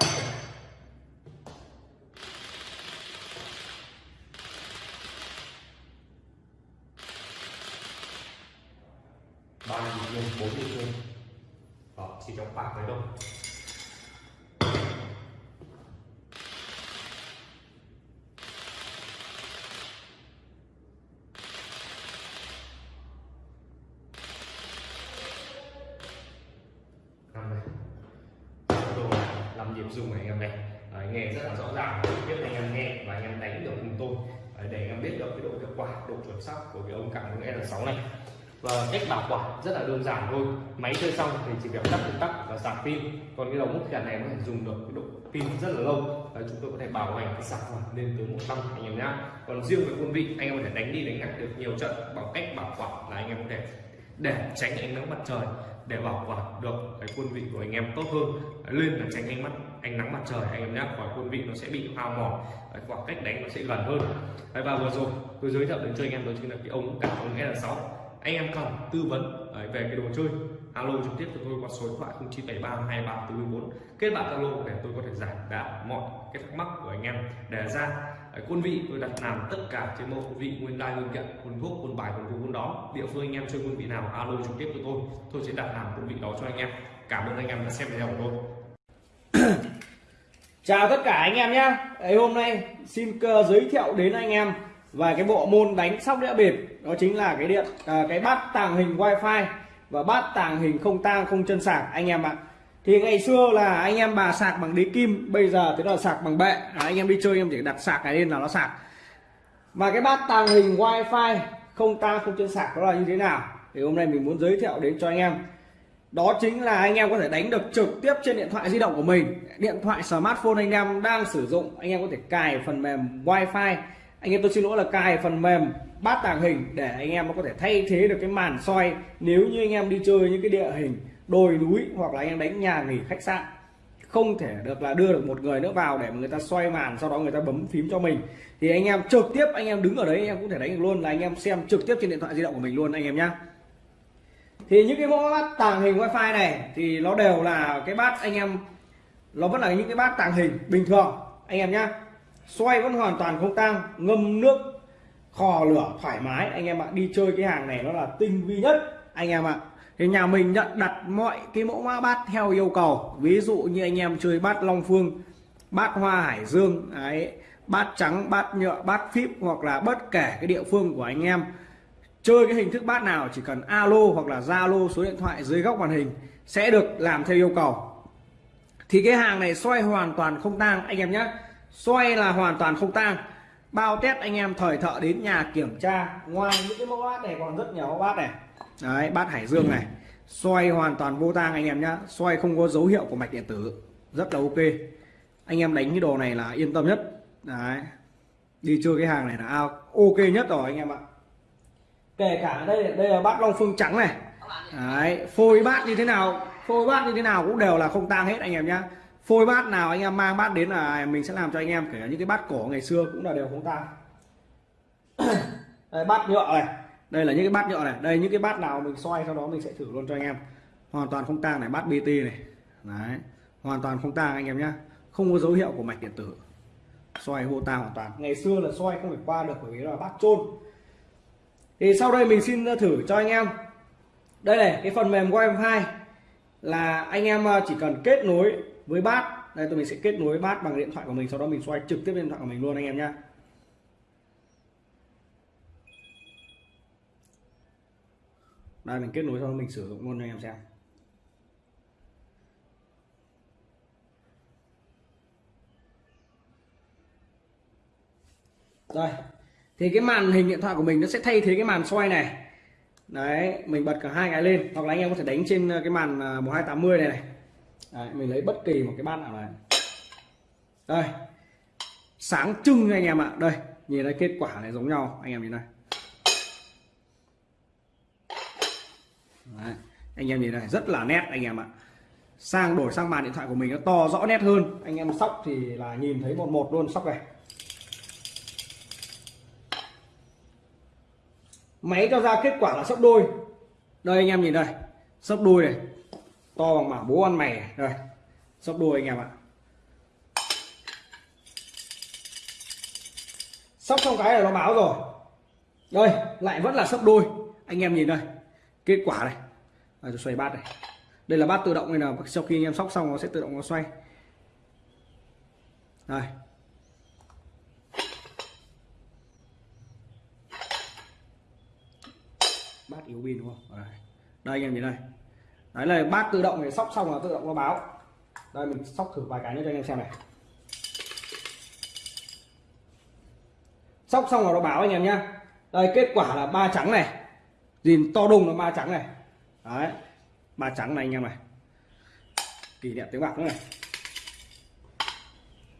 ba nhịp rung bốn nhịp rung đó chỉ trong bạc đấy đâu. làm nhịp dùng này anh em này. À, đấy, nghe rất là rõ ràng. Biết anh em nghe và anh em đánh được cùng tôi. Đấy, để anh em biết được cái độ hiệu quả độ chuẩn xác của cái ông cảm ứng L6 này và cách bảo quản rất là đơn giản thôi. Máy chơi xong thì chỉ việc tắt công tắc và sạc pin. Còn cái đầu mút kèn này có thể dùng được cái độ pin rất là lâu. Và chúng tôi có thể bảo hành cái sản phẩm lên tới một năm, anh em nhá. Còn riêng về quân vị, anh em có thể đánh đi, đánh lại được nhiều trận. Bằng cách bảo quản là anh em có thể để tránh ánh nắng mặt trời, để bảo quản được cái quân vị của anh em tốt hơn. Lên là tránh ánh mắt, ánh nắng mặt trời, anh em nhé khỏi quân vị nó sẽ bị hao mòn. Khoảng cách đánh nó sẽ gần hơn. Và vừa rồi tôi giới thiệu đến cho anh em đó chính là cái ống cảm ứng L6 anh em cần tư vấn về cái đồ chơi, alo trực tiếp cho tôi qua số điện thoại 0973 2344 kết bạn alo để tôi có thể giải đáp mọi cái thắc mắc của anh em để ra. Quân vị tôi đặt làm tất cả trên mẫu quân vị nguyên đai nguyên kiện, quân thuốc, quân bài, quân cú quân đó địa phương anh em chơi quân vị nào, alo trực tiếp cho tôi. Tôi sẽ đặt làm quân vị đó cho anh em. Cảm ơn anh em đã xem video của tôi. *coughs* Chào tất cả anh em nhé hôm nay xin cơ giới thiệu đến anh em và cái bộ môn đánh sóc đĩa bịp đó chính là cái điện à, cái bát tàng hình wifi. Và bát tàng hình không tang không chân sạc anh em ạ. Thì ngày xưa là anh em bà sạc bằng đế kim bây giờ thế là sạc bằng bệ. À, anh em đi chơi em chỉ đặt sạc cái lên là nó sạc. Mà cái bát tàng hình wifi không tang không chân sạc đó là như thế nào? Thì hôm nay mình muốn giới thiệu đến cho anh em. Đó chính là anh em có thể đánh được trực tiếp trên điện thoại di động của mình. Điện thoại smartphone anh em đang sử dụng anh em có thể cài phần mềm wifi anh em tôi xin lỗi là cài phần mềm bát tàng hình để anh em có thể thay thế được cái màn soi nếu như anh em đi chơi những cái địa hình đồi núi hoặc là anh em đánh nhà nghỉ khách sạn. Không thể được là đưa được một người nữa vào để mà người ta xoay màn, sau đó người ta bấm phím cho mình. Thì anh em trực tiếp anh em đứng ở đấy, anh em cũng thể đánh được luôn là anh em xem trực tiếp trên điện thoại di động của mình luôn anh em nhá. Thì những cái mẫu bát tàng hình wifi này thì nó đều là cái bát anh em, nó vẫn là những cái bát tàng hình bình thường anh em nhá xoay vẫn hoàn toàn không tang, ngâm nước khò lửa thoải mái. Anh em ạ, đi chơi cái hàng này nó là tinh vi nhất, anh em ạ. Thì nhà mình nhận đặt mọi cái mẫu mã bát theo yêu cầu. Ví dụ như anh em chơi bát long phương, bát hoa hải dương ấy bát trắng, bát nhựa, bát phíp hoặc là bất kể cái địa phương của anh em. Chơi cái hình thức bát nào, chỉ cần alo hoặc là zalo số điện thoại dưới góc màn hình sẽ được làm theo yêu cầu. Thì cái hàng này xoay hoàn toàn không tang, anh em nhé xoay là hoàn toàn không tang. Bao test anh em thời thợ đến nhà kiểm tra. Ngoài những cái mẫu bát này còn rất nhiều mẫu bát này. Đấy, bát hải dương này. Xoay hoàn toàn vô tang anh em nhá. xoay không có dấu hiệu của mạch điện tử. Rất là ok. Anh em đánh cái đồ này là yên tâm nhất. Đấy. Đi chơi cái hàng này là ok nhất rồi anh em ạ. Kể cả đây đây là bát long phương trắng này. Đấy, phôi bát như thế nào, phôi bát như thế nào cũng đều là không tang hết anh em nhá phôi bát nào anh em mang bát đến là mình sẽ làm cho anh em kể những cái bát cổ ngày xưa cũng là đều không ta *coughs* đây, bát nhựa này. Đây là những cái bát nhựa này. Đây những cái bát nào mình xoay sau đó mình sẽ thử luôn cho anh em. Hoàn toàn không tang này bát bt này. Đấy hoàn toàn không tang anh em nhá. Không có dấu hiệu của mạch điện tử. Xoay hô tang hoàn toàn. Ngày xưa là xoay không phải qua được bởi vì là bát trôn thì sau đây mình xin thử cho anh em. Đây này cái phần mềm wifi là anh em ờ, chỉ cần kết nối với bát, đây tôi mình sẽ kết nối bát bằng điện thoại của mình, sau đó mình xoay trực tiếp điện thoại của mình luôn anh em nhé đây, mình kết nối xong mình sử dụng luôn cho anh em xem. Rồi thì cái màn hình điện thoại của mình nó sẽ thay thế cái màn xoay này. Đấy, mình bật cả hai cái lên, hoặc là anh em có thể đánh trên ờ, cái màn ờ, 1280 này này đấy, mình lấy bất kỳ một cái bát nào này. Đây. Sáng trưng anh em ạ. Đây nhìn thấy kết quả này giống nhau. Anh em nhìn đây. Đấy. anh em nhìn này rất là nét anh em ạ. Sang đổi sang màn điện thoại của mình nó to rõ nét hơn. Anh em sóc thì là nhìn thấy một một luôn sóc này. Máy cho ra kết quả là sấp đôi. Đây anh em nhìn đây. Sấp đôi này to bằng mảng bố ăn mày rồi sóc đuôi đôi anh em ạ. Sóc xong cái là nó báo rồi. Đây lại vẫn là sấp đôi. Anh em nhìn đây kết quả này. À, xoay bát này. Đây là bát tự động này là sau khi anh em sóc xong nó sẽ tự động nó xoay. Đây. Bát yếu pin đúng không? Đây, đây anh em nhìn đây đấy là bát tự động này sóc xong là tự động nó báo. Đây, mình sóc thử vài cái nữa cho anh em xem này. Sóc xong là nó báo anh em nhá. Đây, kết quả là ba trắng này. Nhìn to đùng là ba trắng này. Đấy, ba trắng này anh em này. Kỷ niệm tiếng bạc nữa này.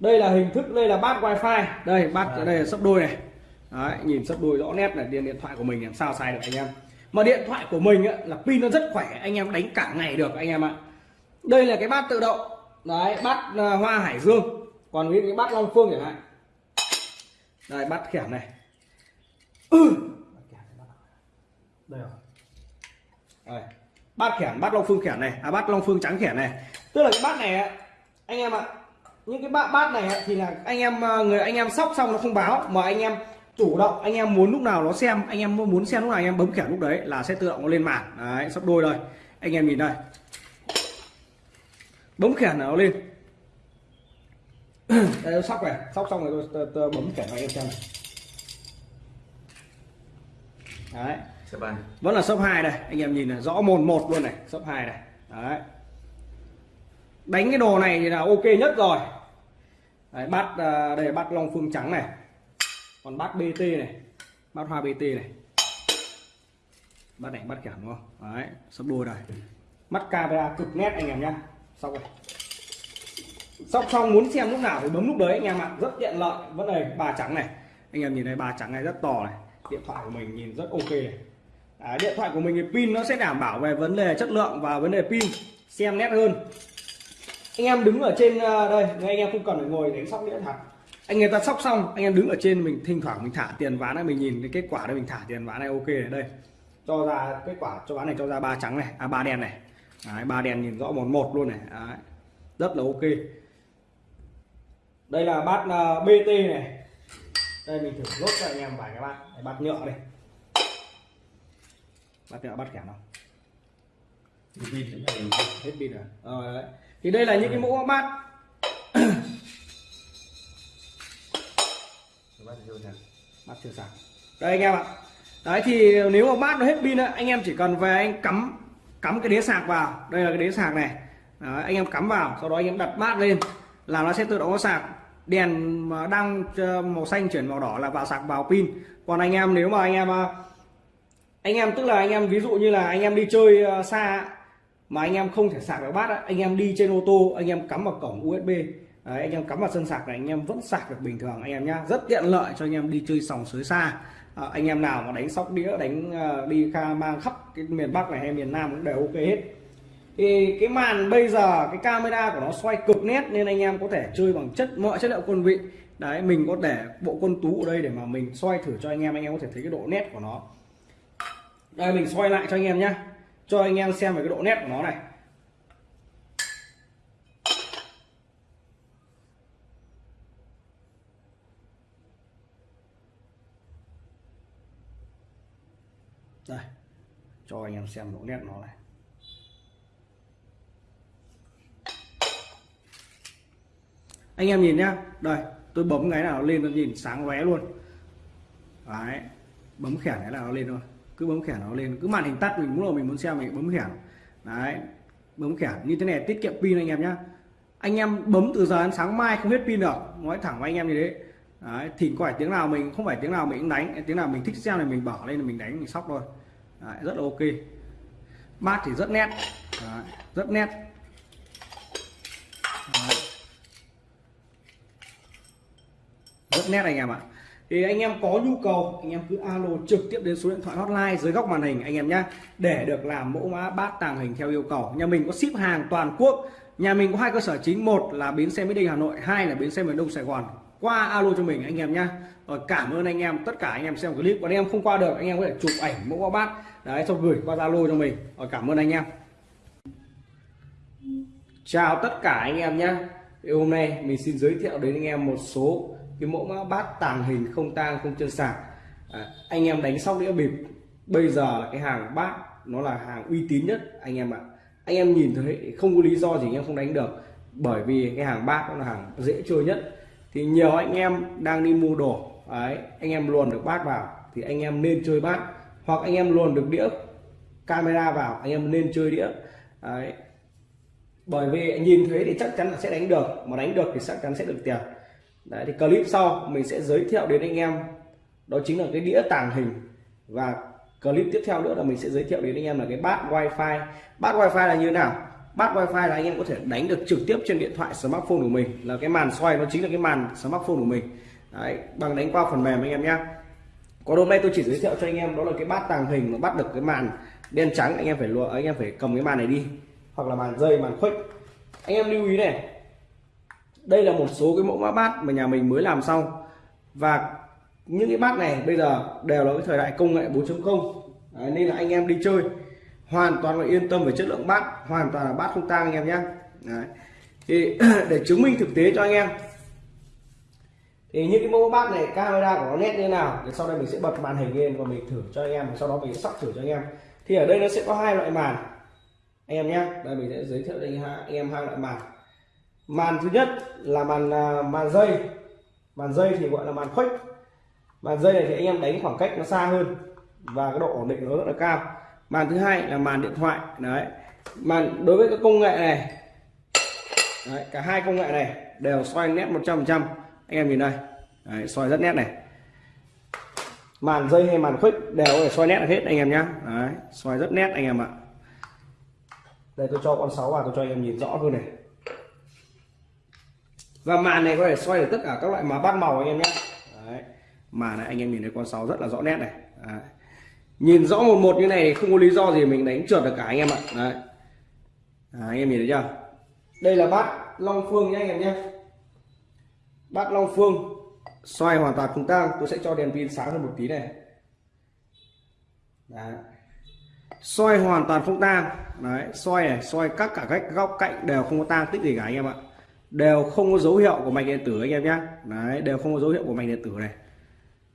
Đây là hình thức, đây là bát wifi. Đây, bát, đây là sấp đôi này. Đấy, nhìn sấp đôi rõ nét này điện điện thoại của mình, làm sao sai được anh em? Mà điện thoại của mình á, là pin nó rất khỏe anh em đánh cả ngày được anh em ạ. Đây là cái bát tự động. Đấy bát uh, hoa hải dương. Còn cái bát long phương chẳng hạn. Đây bát khẻm này. Ừ. đây rồi. Bát khẻm bát long phương khẻm này. À bát long phương trắng khẻm này. Tức là cái bát này anh em ạ những cái bát bát này thì là anh em à, người anh em sóc xong nó không báo mà anh em chủ động anh em muốn lúc nào nó xem anh em muốn xem lúc nào anh em bấm khẻm lúc đấy là sẽ tự động nó lên màn. Đấy sắp đôi đây anh em nhìn đây. Bấm khẻm nó lên. *clears throat* Đây sóc này sóc xong rồi tôi, tôi, tôi bấm khẻm anh em xem. Đấy. Vẫn là shop 2 đây anh em nhìn này rõ mồn một luôn này shop 2 này. Đấy. Đánh cái đồ này thì là ok nhất rồi. Đấy, bắt à, đây bắt long phương trắng này còn bát bt này. Bát hoa bt này. Bát đánh bát kẻm đúng không? Đấy sắp đôi rồi. Mắt camera cực nét anh em nhá. Xong rồi. Sóc xong muốn xem lúc nào thì bấm lúc đấy anh em ạ. Rất tiện lợi. Vẫn này bà trắng này. Anh em nhìn thấy bà trắng này rất to này. Điện thoại của mình nhìn rất ok này. À, điện thoại của mình thì pin nó sẽ đảm bảo về vấn đề chất lượng và vấn đề pin. Xem nét hơn. Anh em đứng ở trên ờ, đây. Anh em không cần phải ngồi đánh sóc đĩa thật anh người ta sóc xong anh em đứng ở trên mình thỉnh thoảng mình thả tiền ván này mình nhìn cái kết quả đây mình thả tiền ván này ok này đây. Cho ra kết quả cho ván này cho ra ba trắng này à ba đen này. Đấy, ba đen nhìn rõ một một luôn này Đấy, rất là ok. Đây là bát uh, BT này. Đây mình thử lốt cho anh em vài cái bát Đấy, bát nhựa đây. Bát nhựa bát kẻm nào? Hết pin rồi. Ờ, đấy. thì đây là những cái mẫu bát bát chưa sạc đây anh em ạ. Đấy thì nếu mà bát nó hết pin á, anh em chỉ cần về anh cắm cắm cái đế sạc vào. Đây là cái đế sạc này. Đấy, anh em cắm vào sau đó anh em đặt bát lên. Là nó sẽ tự động có sạc. Đèn mà đang ờ, màu xanh chuyển màu đỏ là vào sạc vào pin. Còn anh em nếu mà anh em ờ, anh em tức là anh em ví dụ như là anh em đi chơi ờ, xa mà anh em không thể sạc được bát á, anh em đi trên ô tô anh em cắm vào cổng USB Đấy, anh em cắm vào sân sạc này anh em vẫn sạc được bình thường anh em nhá. Rất tiện lợi cho anh em đi chơi sòng sới xa. À, anh em nào mà đánh sóc đĩa đánh uh, đi kha mang khắp cái miền Bắc này hay miền Nam cũng đều ok hết. Thì cái màn bây giờ cái camera của nó xoay cực nét nên anh em có thể chơi bằng chất mọi chất liệu quân vị. Đấy mình có để bộ quân tú ở đây để mà mình xoay thử cho anh em anh em có thể thấy cái độ nét của nó. Đây mình xoay lại cho anh em nhá. Cho anh em xem về cái độ nét của nó này đây cho anh em xem độ nét nó này. Anh em nhìn nhá. Đây tôi bấm cái nào lên nó nhìn sáng lóe luôn. Đấy bấm khẻn cái nào nó lên thôi. Cứ bấm khẻn nó lên cứ màn hình tắt mình muốn là mình muốn xem mình bấm khẻn. Đấy bấm khẻn. Như thế này tiết kiệm pin anh em nhá. Anh em bấm từ giờ đến sáng mai không hết pin được. Nói thẳng với anh em như thế. Đấy, có phải tiếng nào mình không phải tiếng nào mình cũng đánh tiếng nào mình thích xem này mình bỏ lên là mình đánh mình sóc thôi đấy, rất là ok. Bát thì rất nét. Đấy, rất nét. Đấy. rất nét anh em ạ. Thì anh em có nhu cầu anh em cứ alo trực tiếp đến số điện thoại hotline dưới góc màn hình anh em nhé để được làm mẫu mã bát tàng hình theo yêu cầu. Nhà mình có ship hàng toàn quốc. Nhà mình có hai cơ sở chính một là bến xe mỹ đình hà nội hai là bến xe miền đông sài gòn. Qua alo cho mình anh em nhé rồi cảm ơn anh em tất cả anh em xem clip. Còn anh em không qua được anh em có thể chụp ảnh mẫu bát đấy xong gửi qua zalo cho mình. Rồi cảm ơn anh em. Chào tất cả anh em nhé. Hôm nay mình xin giới thiệu đến anh em một số cái mẫu mã bát tàng hình không tang không chân sạc. À, anh em đánh sóc đĩa bịp bây giờ là cái hàng bát nó là hàng uy tín nhất anh em ạ. Anh em nhìn thấy không có lý do gì anh em không đánh được bởi vì cái hàng bát nó là hàng dễ chơi nhất. Thì nhiều anh em đang đi mua đồ đấy anh em luồn được bát vào thì anh em nên chơi bát hoặc anh em luồn được đĩa camera vào anh em nên chơi đĩa. Đấy. Bởi vì nhìn thấy thì chắc chắn là sẽ đánh được mà đánh được thì chắc chắn sẽ được tiền. Đấy, thì clip sau mình sẽ giới thiệu đến anh em. Đó chính là cái đĩa tàng hình. Và clip tiếp theo nữa là mình sẽ giới thiệu đến anh em là cái bát wifi. Bát wifi là như thế nào? Bát wifi là anh em có thể đánh được trực tiếp trên điện thoại smartphone của mình. Là cái màn xoay nó chính là cái màn smartphone của mình. Đấy, bằng đánh qua phần mềm anh em nhé còn hôm nay tôi chỉ giới thiệu cho anh em đó là cái bát tàng hình mà bắt được cái màn đen trắng anh em phải lùa anh em phải cầm cái màn này đi. Hoặc là màn dây màn khuếch. Anh em lưu ý này đây là một số cái mẫu mã bát mà nhà mình mới làm xong. Và những cái bát này bây giờ đều là cái thời đại công nghệ 4.0 nên là anh em đi chơi hoàn toàn là yên tâm về chất lượng bát hoàn toàn là bát không tang anh em nhé Đấy. thì *clears throat* để chứng minh thực tế cho anh em thì những cái mẫu bát này camera của nó nét như thế nào thì sau đây mình sẽ bật màn hình lên và mình thử cho anh em và sau đó mình sẽ sóc thử cho anh em. Thì ở đây nó sẽ có hai loại màn. Anh em nhé đây mình sẽ giới thiệu cho anh em hai loại màn. Màn thứ nhất là màn à, màn dây. Màn dây thì gọi là màn khuếch. Màn dây này thì anh em đánh khoảng cách nó xa hơn và cái độ ổn định nó rất là cao. Màn thứ hai là màn điện thoại đấy. Màn đối với cái công nghệ này đấy, cả hai công nghệ này đều xoay nét 100% anh em nhìn đây. Đấy, xoay rất nét này. Màn dây hay màn khuếch đều có thể xoay nét hết anh em nhé đấy, xoay rất nét anh em ạ. Đây tôi cho con 6 vào tôi cho anh em nhìn rõ hơn này. Và màn này có thể xoay được tất cả các loại má bát màu anh em nhé Đấy. màn này anh em nhìn thấy con sáu rất là rõ nét này. Đấy. nhìn rõ một một như này không có lý do gì mình đánh trượt được cả anh em ạ. Đấy. À, anh em nhìn thấy chưa? Đây là bát long phương nhé anh em nhé bát long phương xoay hoàn toàn không tang tôi sẽ cho đèn pin sáng hơn một tí này. Đấy. xoay hoàn toàn không tang. Đấy xoay này xoay các cả cách góc cạnh đều không có tang tích gì cả anh em ạ. Đều không có dấu hiệu của mạch điện tử anh em nhé đấy đều không có dấu hiệu của mạch điện tử này.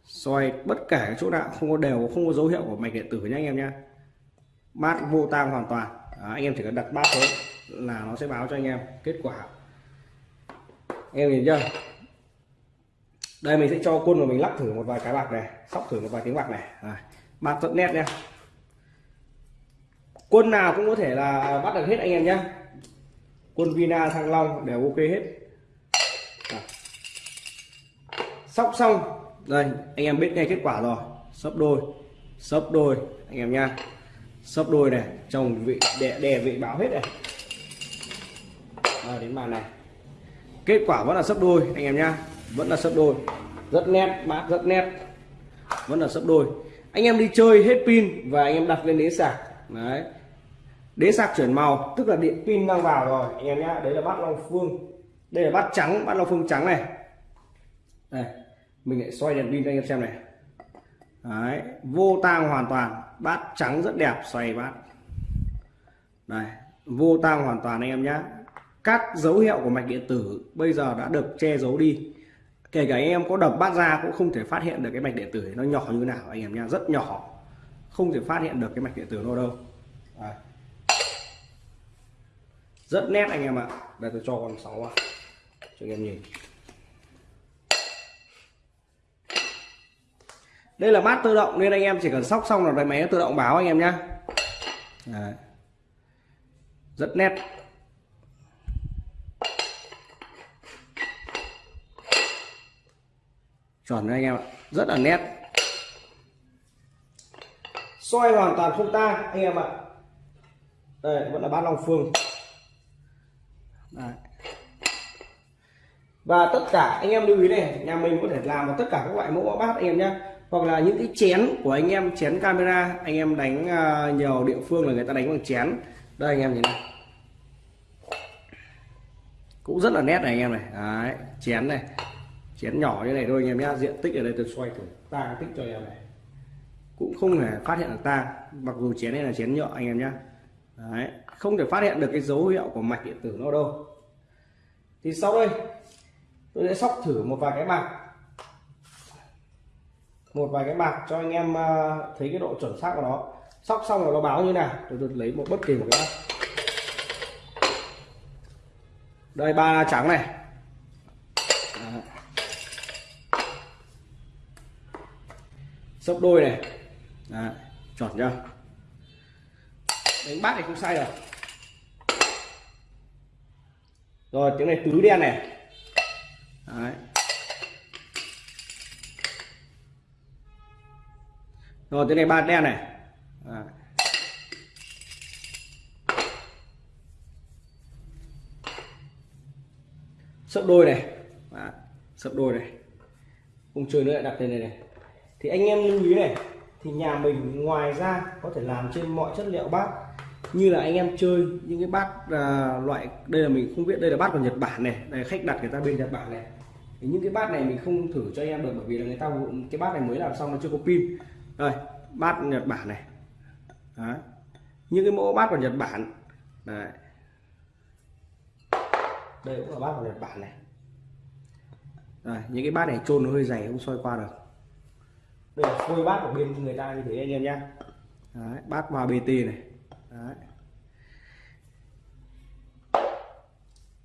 Xoay bất kể cái chỗ nào không có đều không có dấu hiệu của mạch điện tử nhé anh em nhé bát vô tang hoàn toàn. Đó, anh em chỉ cần đặt bát xuống là nó sẽ báo cho anh em kết quả. Anh em nhìn chưa? Đây mình sẽ cho quân của mình lắc thử một vài cái bạc này sóc thử một vài tiếng bạc này. À, bạc rất nét nha. Quân nào cũng có thể là bắt được hết anh em nhé quân Vina Thăng Long đều ok hết. À. sóc xong. Đây anh em biết ngay kết quả rồi. Sấp đôi sấp đôi anh em nha sấp đôi này chồng vị đè đè vị báo hết này. À, đến màn này. Kết quả vẫn là sấp đôi anh em nhá vẫn là sấp đôi. Rất nét mát rất nét. Vẫn là sấp đôi. Anh em đi chơi hết pin và anh em đặt lên đế sạc. Đấy. Đế sạc chuyển màu, tức là điện pin đang vào rồi, anh em nhá. Đấy là bát long phương. Đây là bát trắng, bát long phương trắng này. Đây, mình lại xoay đèn pin cho anh em xem này. Đấy, vô tang hoàn toàn. Bát trắng rất đẹp, xoay bát. Đây vô tang hoàn toàn anh em nhá. các dấu hiệu của mạch điện tử bây giờ đã được che giấu đi kể cả anh em có đập bát ra cũng không thể phát hiện được cái mạch điện tử nó nhỏ như nào, anh em nha rất nhỏ. Không thể phát hiện được cái mạch điện tử nó đâu. À. rất nét anh em ạ. Đây, tôi cho con sáu vào cho anh em nhìn. Đây là bát tự động nên anh em chỉ cần sóc xong là cái máy tự động báo anh em nhé rất nét. Chuẩn đấy anh em ạ. Rất là nét. Xoay hoàn toàn không ta anh em ạ. Đây vẫn là bát long phương. Đấy. và tất cả anh em lưu ý này nhà mình có thể làm vào tất cả các loại mẫu bát anh em nhé hoặc là những cái chén của anh em chén camera anh em đánh uh, nhiều địa phương là người ta đánh bằng chén. Đây anh em nhìn này. Cũng rất là nét này anh em này. Đấy, chén này chén nhỏ như này thôi anh em nhá. Diện tích ở đây tôi xoay thử. Ta tích cho em này. Cũng không thể phát hiện được ta. Mặc dù chén này là chén nhựa anh em nhá. Đấy, không thể phát hiện được cái dấu hiệu của mạch điện tử nó đâu. Thì sau đây tôi sẽ sóc thử một vài cái bạc. Một vài cái bạc cho anh em à, thấy cái độ chuẩn xác của nó. Sóc xong rồi nó báo như nào tôi, được lấy một bất kỳ một cái đây ba trắng này. Sấp đôi này Đấy, chuẩn chưa đánh bát này không sai rồi. rồi tiếng này tứ đen này Đấy. rồi tiếng này ba đen này Đấy. sấp đôi này Đấy. sấp đôi này không chơi nữa lại đặt lên này này thì anh em lưu ý này thì nhà mình ngoài ra có thể làm trên mọi chất liệu bát. Như là anh em chơi những cái bát à, loại đây là mình không biết đây là bát của Nhật Bản này đây khách đặt người ta bên Nhật Bản này. Thì những cái bát này mình không thử cho anh em được bởi vì là người ta cái bát này mới làm xong nó chưa có pin. Đây bát Nhật Bản này. Đó. những cái mẫu bát của Nhật Bản. Đấy. đây cũng là bát của Nhật Bản này. Đây, những cái bát này trôn nó hơi dày không soi qua được đây là phôi bát của bên người ta như thế anh em nhé Đấy, bát hòa bt này. Đấy.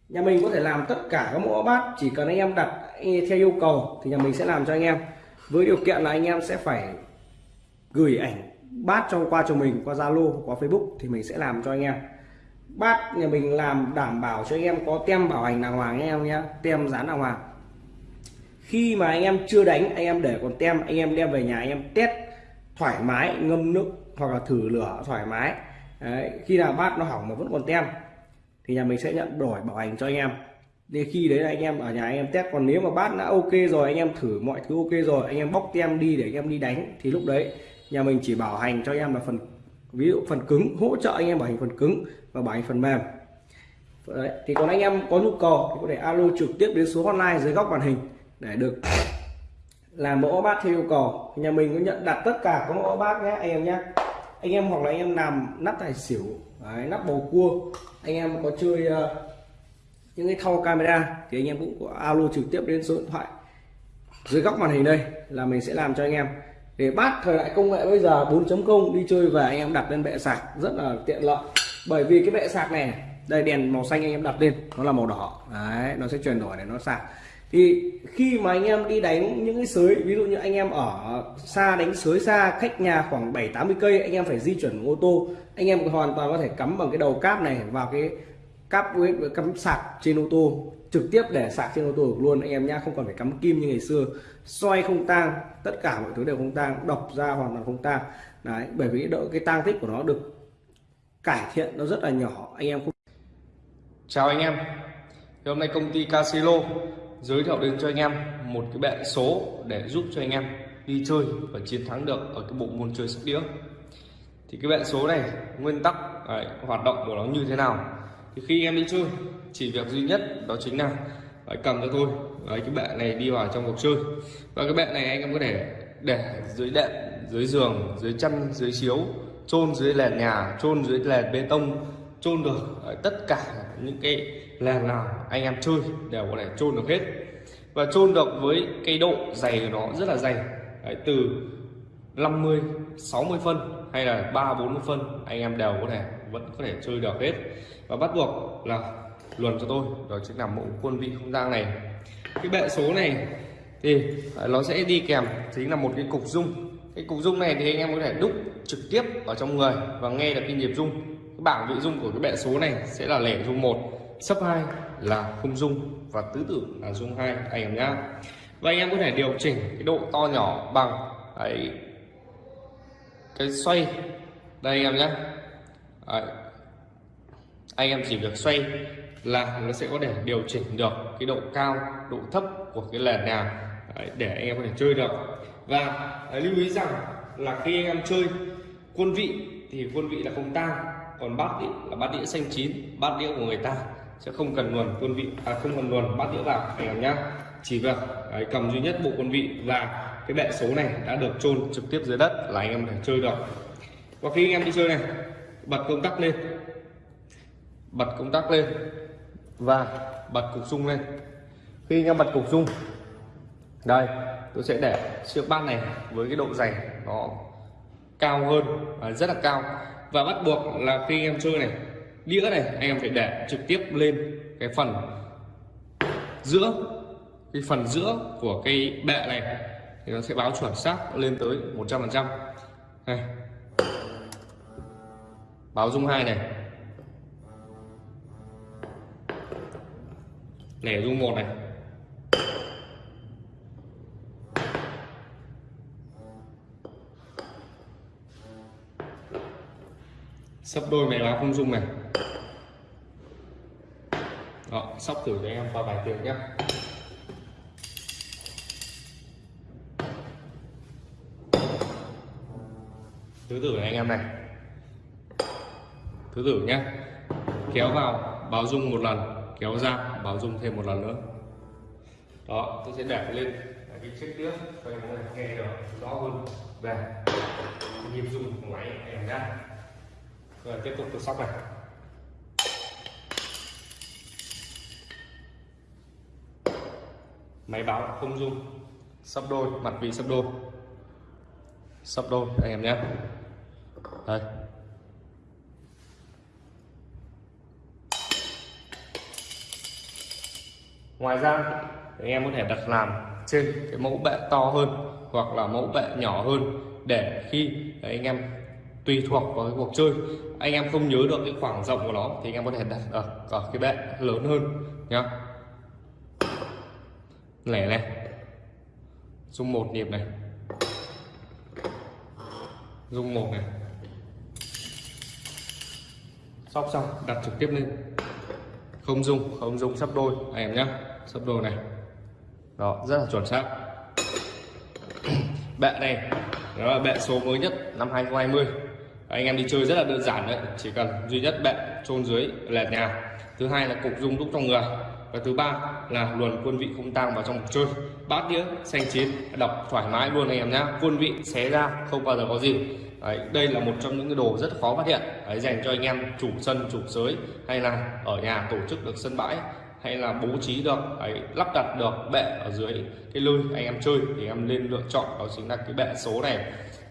nhà mình có thể làm tất cả các mẫu bát chỉ cần anh em đặt theo yêu cầu thì nhà mình sẽ làm cho anh em. Với điều kiện là anh em sẽ phải gửi ảnh bát cho qua cho mình qua Zalo qua Facebook thì mình sẽ làm cho anh em. Bát nhà mình làm đảm bảo cho anh em có tem bảo hành đàng hoàng anh em nhé tem dán đàng hoàng khi mà anh em chưa đánh anh em để còn tem anh em đem về nhà anh em test thoải mái ngâm nước hoặc là thử lửa thoải mái đấy, khi nào bát nó hỏng mà vẫn còn tem thì nhà mình sẽ nhận đổi bảo hành cho anh em để khi đấy là anh em ở nhà anh em test còn nếu mà bát đã ok rồi anh em thử mọi thứ ok rồi anh em bóc tem đi để anh em đi đánh thì lúc đấy nhà mình chỉ bảo hành cho anh em là phần ví dụ phần cứng hỗ trợ anh em bảo hành phần cứng và bảo hành phần mềm đấy. thì còn anh em có nhu cầu thì có thể alo trực tiếp đến số hotline dưới góc màn hình để được. Làm mẫu bát theo yêu cầu. Nhà mình có nhận đặt tất cả các mẫu bát nhé anh em nhé. Anh em hoặc là anh em làm nắp tài xỉu đấy, nắp bầu cua. Anh em có chơi uh, những cái thau camera thì anh em cũng có alo trực tiếp đến số điện thoại dưới góc màn hình đây là mình sẽ làm cho anh em. Để bát thời đại công nghệ bây giờ 4.0 đi chơi về anh em đặt lên bệ sạc rất là tiện lợi. Bởi vì cái bệ sạc này đây đèn màu xanh anh em đặt lên nó là màu đỏ. Đấy nó sẽ chuyển đổi để nó sạc thì khi mà anh em đi đánh những cái sới, ví dụ như anh em ở xa đánh sới xa, cách nhà khoảng 7 80 cây, anh em phải di chuyển ô tô. Anh em hoàn toàn có thể cắm bằng cái đầu cáp này vào cái cáp USB cắm sạc trên ô tô, trực tiếp để sạc trên ô tô được luôn. Anh em nhá, không còn phải cắm kim như ngày xưa. Xoay không tang, tất cả mọi thứ đều không tang, đọc ra hoàn toàn không tang. Đấy, bởi vì độ, cái tang tích của nó được cải thiện nó rất là nhỏ, anh em không Chào anh em. Thì Hôm nay công ty Casilo giới thiệu đến cho anh em một cái bệ số để giúp cho anh em đi chơi và chiến thắng được ở cái bộ môn chơi sóc đĩa. Thì cái bệ số này nguyên tắc đấy, hoạt động của nó như thế nào? Thì khi em đi chơi chỉ việc duy nhất đó chính là phải cầm cho tôi đấy, cái bệ này đi vào trong cuộc chơi. Và cái bệ này anh em có thể để dưới đệm dưới giường dưới chăn dưới chiếu chôn dưới nền nhà chôn dưới nền bê tông chôn được đấy, tất cả những cái nền nào? Anh em chơi đều có thể chôn được hết. Và chôn được với cái độ dày của nó rất là dày. Đấy, từ 50 60 phân hay là 3 40 phân anh em đều có thể vẫn có thể chơi được hết. Và bắt buộc là luồn cho tôi đó chính là mẫu quân vị không gian này. Cái bệ số này thì à, nó sẽ đi kèm chính là một cái cục rung cái cục rung này thì anh em có thể đúc trực tiếp ở trong người và nghe được cái nhịp rung cái bảng vị rung của cái bệ số này sẽ là lẻ rung một sấp hai là không dung và tứ tử là dung hai. Anh em nhá. Và anh em có thể điều chỉnh cái độ to nhỏ bằng đấy, cái xoay. Đây anh em nhé đấy. anh em chỉ việc xoay là nó sẽ có thể điều chỉnh được cái độ cao độ thấp của cái nền nào đấy, để anh em có thể chơi được. Và đấy, lưu ý rằng là khi anh em chơi quân vị thì quân vị là không tang còn bát đĩa là bát đĩa xanh chín bát đĩa của người ta sẽ không cần luồn quân vị à không cần luồn bát đĩa vào anh em nhá. chỉ việc đấy, cầm duy nhất bộ quân vị và cái bệ số này đã được chôn trực tiếp dưới đất là anh em thể chơi được. Và khi anh em đi chơi này bật công tắc lên. Bật công tắc lên và bật cục rung lên. Khi anh em bật cục rung đây tôi sẽ để chiếc bát này với cái độ dày nó cao hơn và rất là cao. Và bắt buộc là khi anh em chơi này đĩa này, anh em phải để trực tiếp lên cái phần giữa, cái phần giữa của cái bệ này. Thì nó sẽ báo chuẩn xác lên tới 100 phần trăm. Báo dung hai này. Lẻ dung một này. Sắp đôi mẹ báo không dung này. Đó sóc thử cho em qua bài tiếng nhé thứ tử này anh em này. Thứ tử nhé kéo vào, báo dung một lần. Kéo ra, báo dung thêm một lần nữa. Đó, tôi sẽ để lên. Cái chiếc tiếp cho em nghe được, rõ hơn. Về nhịp dung của máy, em nhé rồi, tiếp tục tôi sóc này. Máy báo không dung sắp đôi, mặt vị sắp đôi. Sắp đôi, anh em nhé. Đây. Ngoài ra, anh em có thể đặt làm trên cái mẫu bệ to hơn hoặc là mẫu bệ nhỏ hơn để khi anh em tùy thuộc vào cái cuộc chơi. Anh em không nhớ được cái khoảng rộng của nó thì anh em có thể đặt ở, ở cái bệ lớn hơn nhá. Lẻ này. Dung một nhịp này. Dung một này. Sóc xong đặt trực tiếp lên. Không dung không dung sắp đôi. Anh em nhé sắp đôi này. Đó rất là chuẩn xác. *clears throat* Bệ này đó là bệ số mới nhất năm 2020 anh em đi chơi rất là đơn giản đấy. Chỉ cần duy nhất bệ trôn dưới lẹt nhà. Thứ hai là cục dung đúc trong người. Và thứ ba là luồn quân vị không tang vào trong cuộc chơi. Bát đĩa xanh chín đọc thoải mái luôn anh em nhá. Quân vị xé ra không bao giờ có gì. Đấy, đây là một trong những cái đồ rất khó phát hiện. Đấy, dành cho anh em chủ sân chủ sới hay là ở nhà tổ chức được sân bãi hay là bố trí được ấy, lắp đặt được bệ ở dưới cái lơi anh em chơi. Thì em nên lựa chọn đó chính là cái bệ số này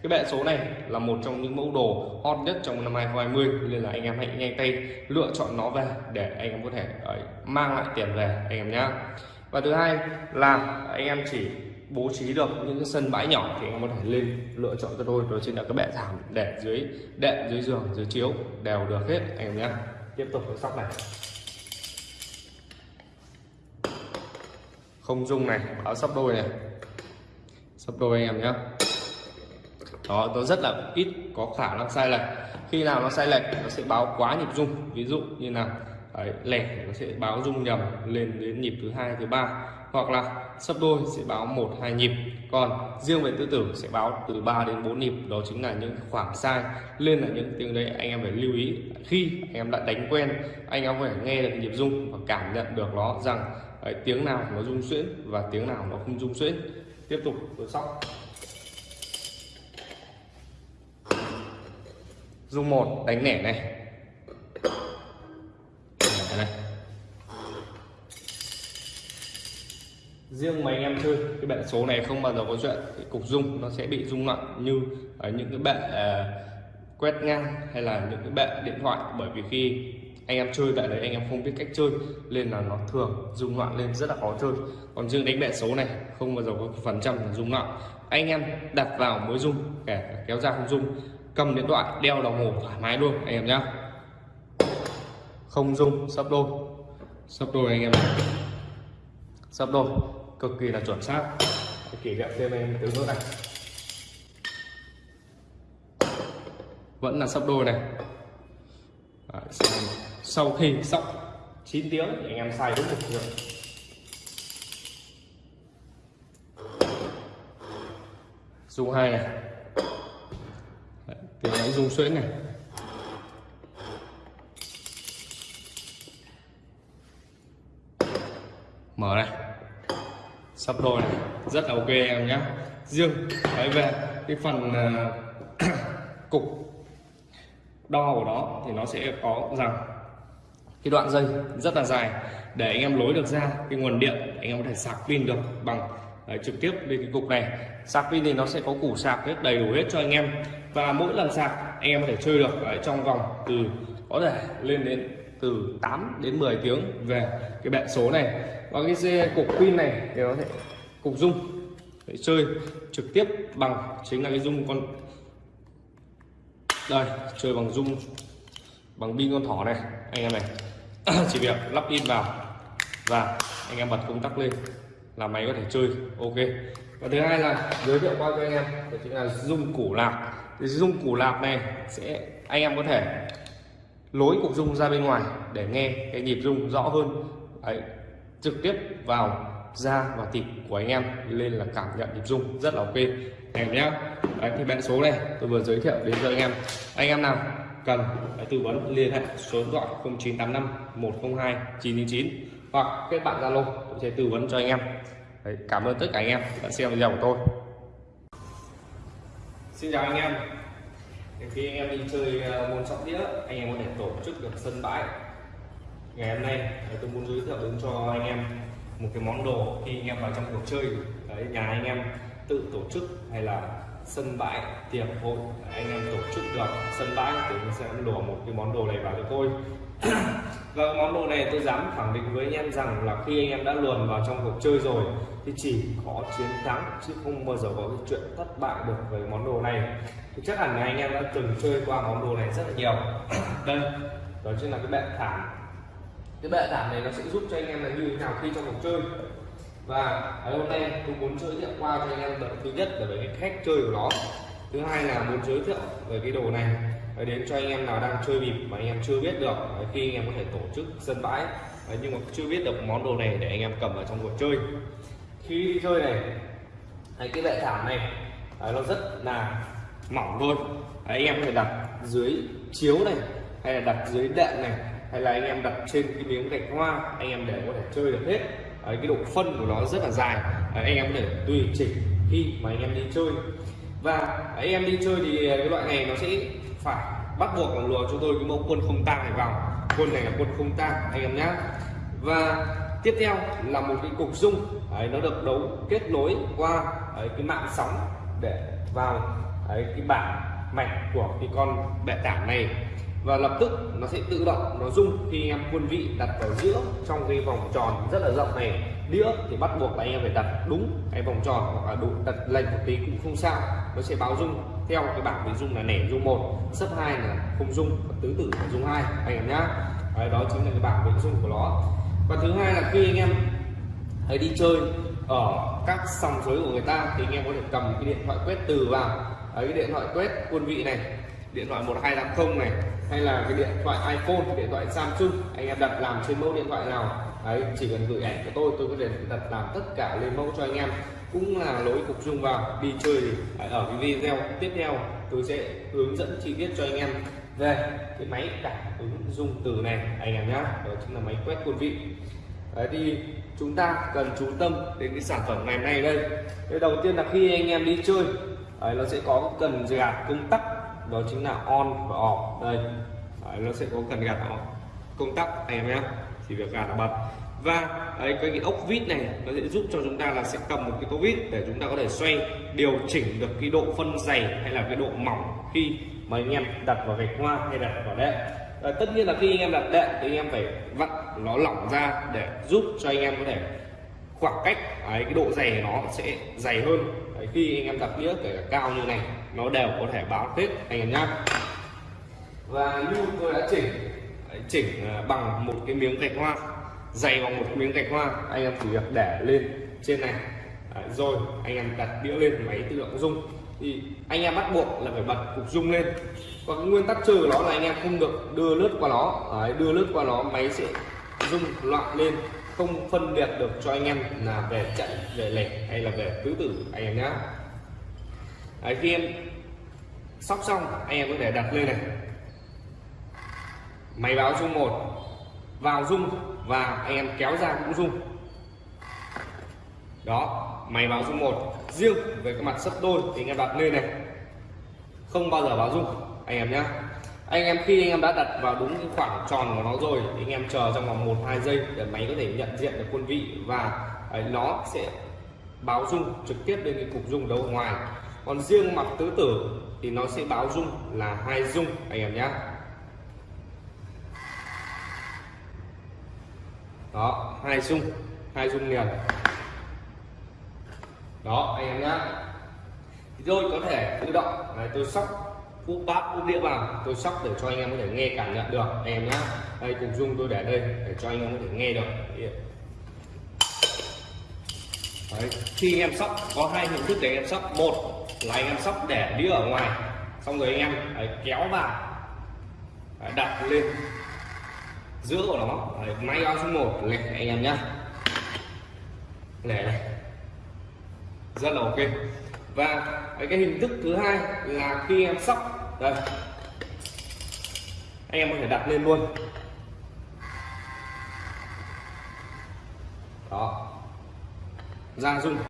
cái bệ số này là một trong những mẫu đồ hot nhất trong năm 2020 nên là anh em hãy nhanh tay lựa chọn nó về để anh em có thể ấy, mang lại tiền về anh em nhé và thứ hai là anh em chỉ bố trí được những cái sân bãi nhỏ thì anh em có thể lên lựa chọn cho tôi. Đó chính là các bệ thảm để dưới đệm dưới giường dưới chiếu đều được hết anh em nhé tiếp tục với sóc này. Không dung này báo sắp đôi này. Sắp đôi anh em nhé đó nó rất là ít có khả năng sai lệch. Khi nào nó sai lệch nó sẽ báo quá nhịp rung. Ví dụ như là đấy, lẻ nó sẽ báo rung nhầm lên đến nhịp thứ hai thứ ba. Hoặc là sấp đôi sẽ báo một hai nhịp. Còn riêng về tư tưởng sẽ báo từ 3 đến 4 nhịp. Đó chính là những khoảng sai. Lên là những tiếng đấy anh em phải lưu ý. Khi anh em đã đánh quen anh em phải nghe được nhịp rung và cảm nhận được nó rằng đấy, tiếng nào nó rung xuyễn và tiếng nào nó không rung xuyễn. Tiếp tục tôi sóc dung một đánh nẻ này. Này. Riêng mà anh em chơi cái bệ số này không bao giờ có chuyện cục dung nó sẽ bị rung loạn như ở những cái bệ uh, quét ngang hay là những cái bệ điện thoại. Bởi vì khi anh em chơi tại đấy anh em không biết cách chơi nên là nó thường rung loạn lên rất là khó chơi. Còn riêng đánh bệ số này không bao giờ có phần trăm rung loạn. Anh em đặt vào mới rung kể kéo ra không rung cầm điện thoại đeo đồng hồ thoải mái luôn anh em nhá. Không dung sắp đôi. Sắp đôi anh em sắp đôi cực kỳ là chuẩn xác. Kỷ niệm thêm em từ nước này. Vẫn là sắp đôi này. Đấy, sau khi sóc 9 tiếng thì anh em xài đúng một tiếng dung hai này tiếng máy rung xuyễn này. Mở này sắp đôi này. Rất là ok em nhé riêng đấy về cái phần uh, *clears throat* cục đo của nó thì nó sẽ có rằng cái đoạn dây rất là dài. Để anh em lối được ra cái nguồn điện anh em có thể sạc pin được bằng đấy, trực tiếp lên cái cục này. Sạc pin thì nó sẽ có củ sạc hết đầy đủ hết cho anh em. Và mỗi lần sạc anh em có thể chơi được ở trong vòng từ có thể lên đến từ 8 đến 10 tiếng về cái bệ số này. Và cái xe cục pin này thì nó sẽ cục dung. Để chơi trực tiếp bằng chính là cái dung con đây chơi bằng dung bằng pin con thỏ này anh em này. *clears throat* Chỉ việc lắp pin vào và anh em bật công tắc lên là máy có thể chơi. Ok. Và thứ hai là giới thiệu qua cho anh em đó chính là dung củ lạc thì dung củ lạc này sẽ anh em có thể lối cục dung ra bên ngoài để nghe cái nhịp dung rõ hơn. Đấy, trực tiếp vào da và thịt của anh em lên là cảm nhận nhịp dung rất là ok. Anh em nhé Đấy, thì bạn số này tôi vừa giới thiệu đến cho anh em. Anh em nào cần phải tư vấn liên hệ số điện thoại 0985 102 999 hoặc kết bạn Zalo tôi sẽ tư vấn cho anh em. Đấy, cảm ơn tất cả anh em đã xem video của tôi. Xin chào anh em. Khi anh em đi chơi ờ, môn sóc đĩa anh em có thể tổ chức được sân bãi. Ngày hôm nay ờ, tôi muốn giới thiệu đến cho anh em một cái món đồ khi anh em vào trong cuộc chơi. Đấy nhà anh em tự tổ chức hay là sân bãi tiệc hội anh em tổ chức được sân bãi thì mình sẽ đổ một cái món đồ này vào cho tôi. *coughs* và vâng, món đồ này tôi dám khẳng định với anh em rằng là khi anh em đã luồn vào trong cuộc chơi rồi, thì chỉ có chiến thắng chứ không bao giờ có cái chuyện thất bại được với món đồ này. Thì chắc hẳn là anh em đã từng chơi qua món đồ này rất là nhiều. *coughs* Đây, đó chính là cái bệ thảm. Cái bệ thảm này nó sẽ giúp cho anh em là như thế nào khi trong cuộc chơi. Và hôm nay tôi muốn giới thiệu qua cho anh em đợt thứ nhất là về cái cách chơi của nó. Thứ hai là muốn giới thiệu về cái đồ này đến cho anh em nào đang chơi bịp mà anh em chưa biết được khi anh em có thể tổ chức sân bãi nhưng mà chưa biết được món đồ này để anh em cầm vào trong cuộc chơi khi đi chơi này cái bệ thảm này nó rất là mỏng thôi anh em có thể đặt dưới chiếu này hay là đặt dưới đệm này hay là anh em đặt trên cái miếng gạch hoa anh em để có thể chơi được hết Đấy, cái độ phân của nó rất là dài Đấy, anh em có thể tùy chỉnh khi mà anh em đi chơi và anh em đi chơi thì cái loại này nó sẽ phải. Bắt buộc là lùa cho tôi cái mẫu quân không tang này vào. Quân này là quân không tang anh em nhé và tiếp theo là một cái cục dung. Đấy, nó được đấu kết nối qua đấy, cái mạng sóng để vào đấy, cái bảng mạch của cái con bệ tảng này. Và lập tức nó sẽ tự động nó rung khi em quân vị đặt vào giữa trong cái vòng tròn rất là rộng này. Đĩa thì bắt buộc là anh em phải đặt đúng cái vòng tròn hoặc là đủ đặt lệch một tí cũng không sao nó sẽ báo rung theo cái bảng bị dung là nẻ dung một sấp hai là không dung, và tứ tử là dung hai. Anh em nhá. Đấy, đó chính là cái bảng bị dung của nó. Và thứ hai là khi anh em hãy đi chơi ở các sòng sới của người ta thì anh em có thể cầm cái điện thoại quét từ vào. Đấy, cái điện thoại quét quân vị này điện thoại 1280 này hay là cái điện thoại iPhone điện thoại Samsung anh em đặt làm trên mẫu điện thoại nào. Đấy chỉ cần gửi ảnh của tôi tôi có thể đặt làm tất cả lên mẫu cho anh em cũng là lối cục dung vào đi chơi thì ở cái video tiếp theo. Tôi sẽ hướng dẫn chi tiết cho anh em. Về cái máy cảm ứng dung từ này anh em nhé đó chính là máy quét quân vị. Đấy thì chúng ta cần chú tâm đến cái sản phẩm ngày hôm nay đây. Cái đầu tiên là khi anh em đi chơi đấy, nó sẽ có cần gạt công tắc. Đó chính là on và off. Đây đấy, nó sẽ có cần gạt công tắc anh em nhé chỉ việc gạt là bật và ấy, cái, cái ốc vít này nó sẽ giúp cho chúng ta là sẽ cầm một cái tô vít để chúng ta có thể xoay điều chỉnh được cái độ phân dày hay là cái độ mỏng khi mà anh em đặt vào gạch hoa hay đặt vào đệm. À, tất nhiên là khi anh em đặt đệm thì anh em phải vặn nó lỏng ra để giúp cho anh em có thể khoảng cách ấy, cái độ dày nó sẽ dày hơn. Đấy, khi anh em đặt đĩa kể cả cao như này nó đều có thể báo hết anh em nhá. Và như tôi đã chỉnh đấy, chỉnh ờ, bằng một cái miếng gạch hoa dày bằng một miếng gạch hoa. Anh em chỉ việc để lên trên này. Đấy, rồi anh em đặt đĩa lên máy tự động rung. Thì anh em bắt buộc là phải bật cục rung lên. Và cái nguyên tắc chơi của nó là anh em không được đưa lướt qua nó. Đấy, đưa lướt qua nó máy sẽ rung loạn lên không phân biệt được cho anh em là về chạy về lẻ hay là về tứ tử anh em nhá. Đấy, khi em sóc xong anh em có thể đặt lên này. Máy báo rung một vào rung và anh em kéo ra cũng rung. Đó máy báo rung một. Riêng về cái mặt sấp đôi thì anh em đặt lên này. Không bao giờ báo rung anh em nhé anh em khi anh em đã đặt vào đúng cái khoảng tròn của nó rồi thì anh em chờ trong vòng một hai giây để máy có thể nhận diện được quân vị và ấy, nó sẽ báo rung trực tiếp lên cái cục rung đấu ngoài. Còn riêng mặt tứ tử thì nó sẽ báo rung là hai rung anh em nhé đó hai rung hai rung liền. Đó anh em nhá. Rồi tôi có thể tự động. Này tôi sóc úp bát úp đĩa vào. Tôi sóc để cho anh em có thể nghe cảm nhận được anh em nhá. Đây cục dung tôi để đây để cho anh em có thể nghe được. Đấy. khi anh em sóc có hai hình thức để anh em sóc. Một là anh em sóc để đĩa ở ngoài xong rồi anh em đấy, kéo vào đặt lên giữa của nó đấy, máy báo số một. Lẻ anh em nhá. Lẻ này. Rất là ok. Và cái hình thức thứ hai là khi em sóc. Đây. Anh em có thể đặt lên luôn. Đó. Ra dung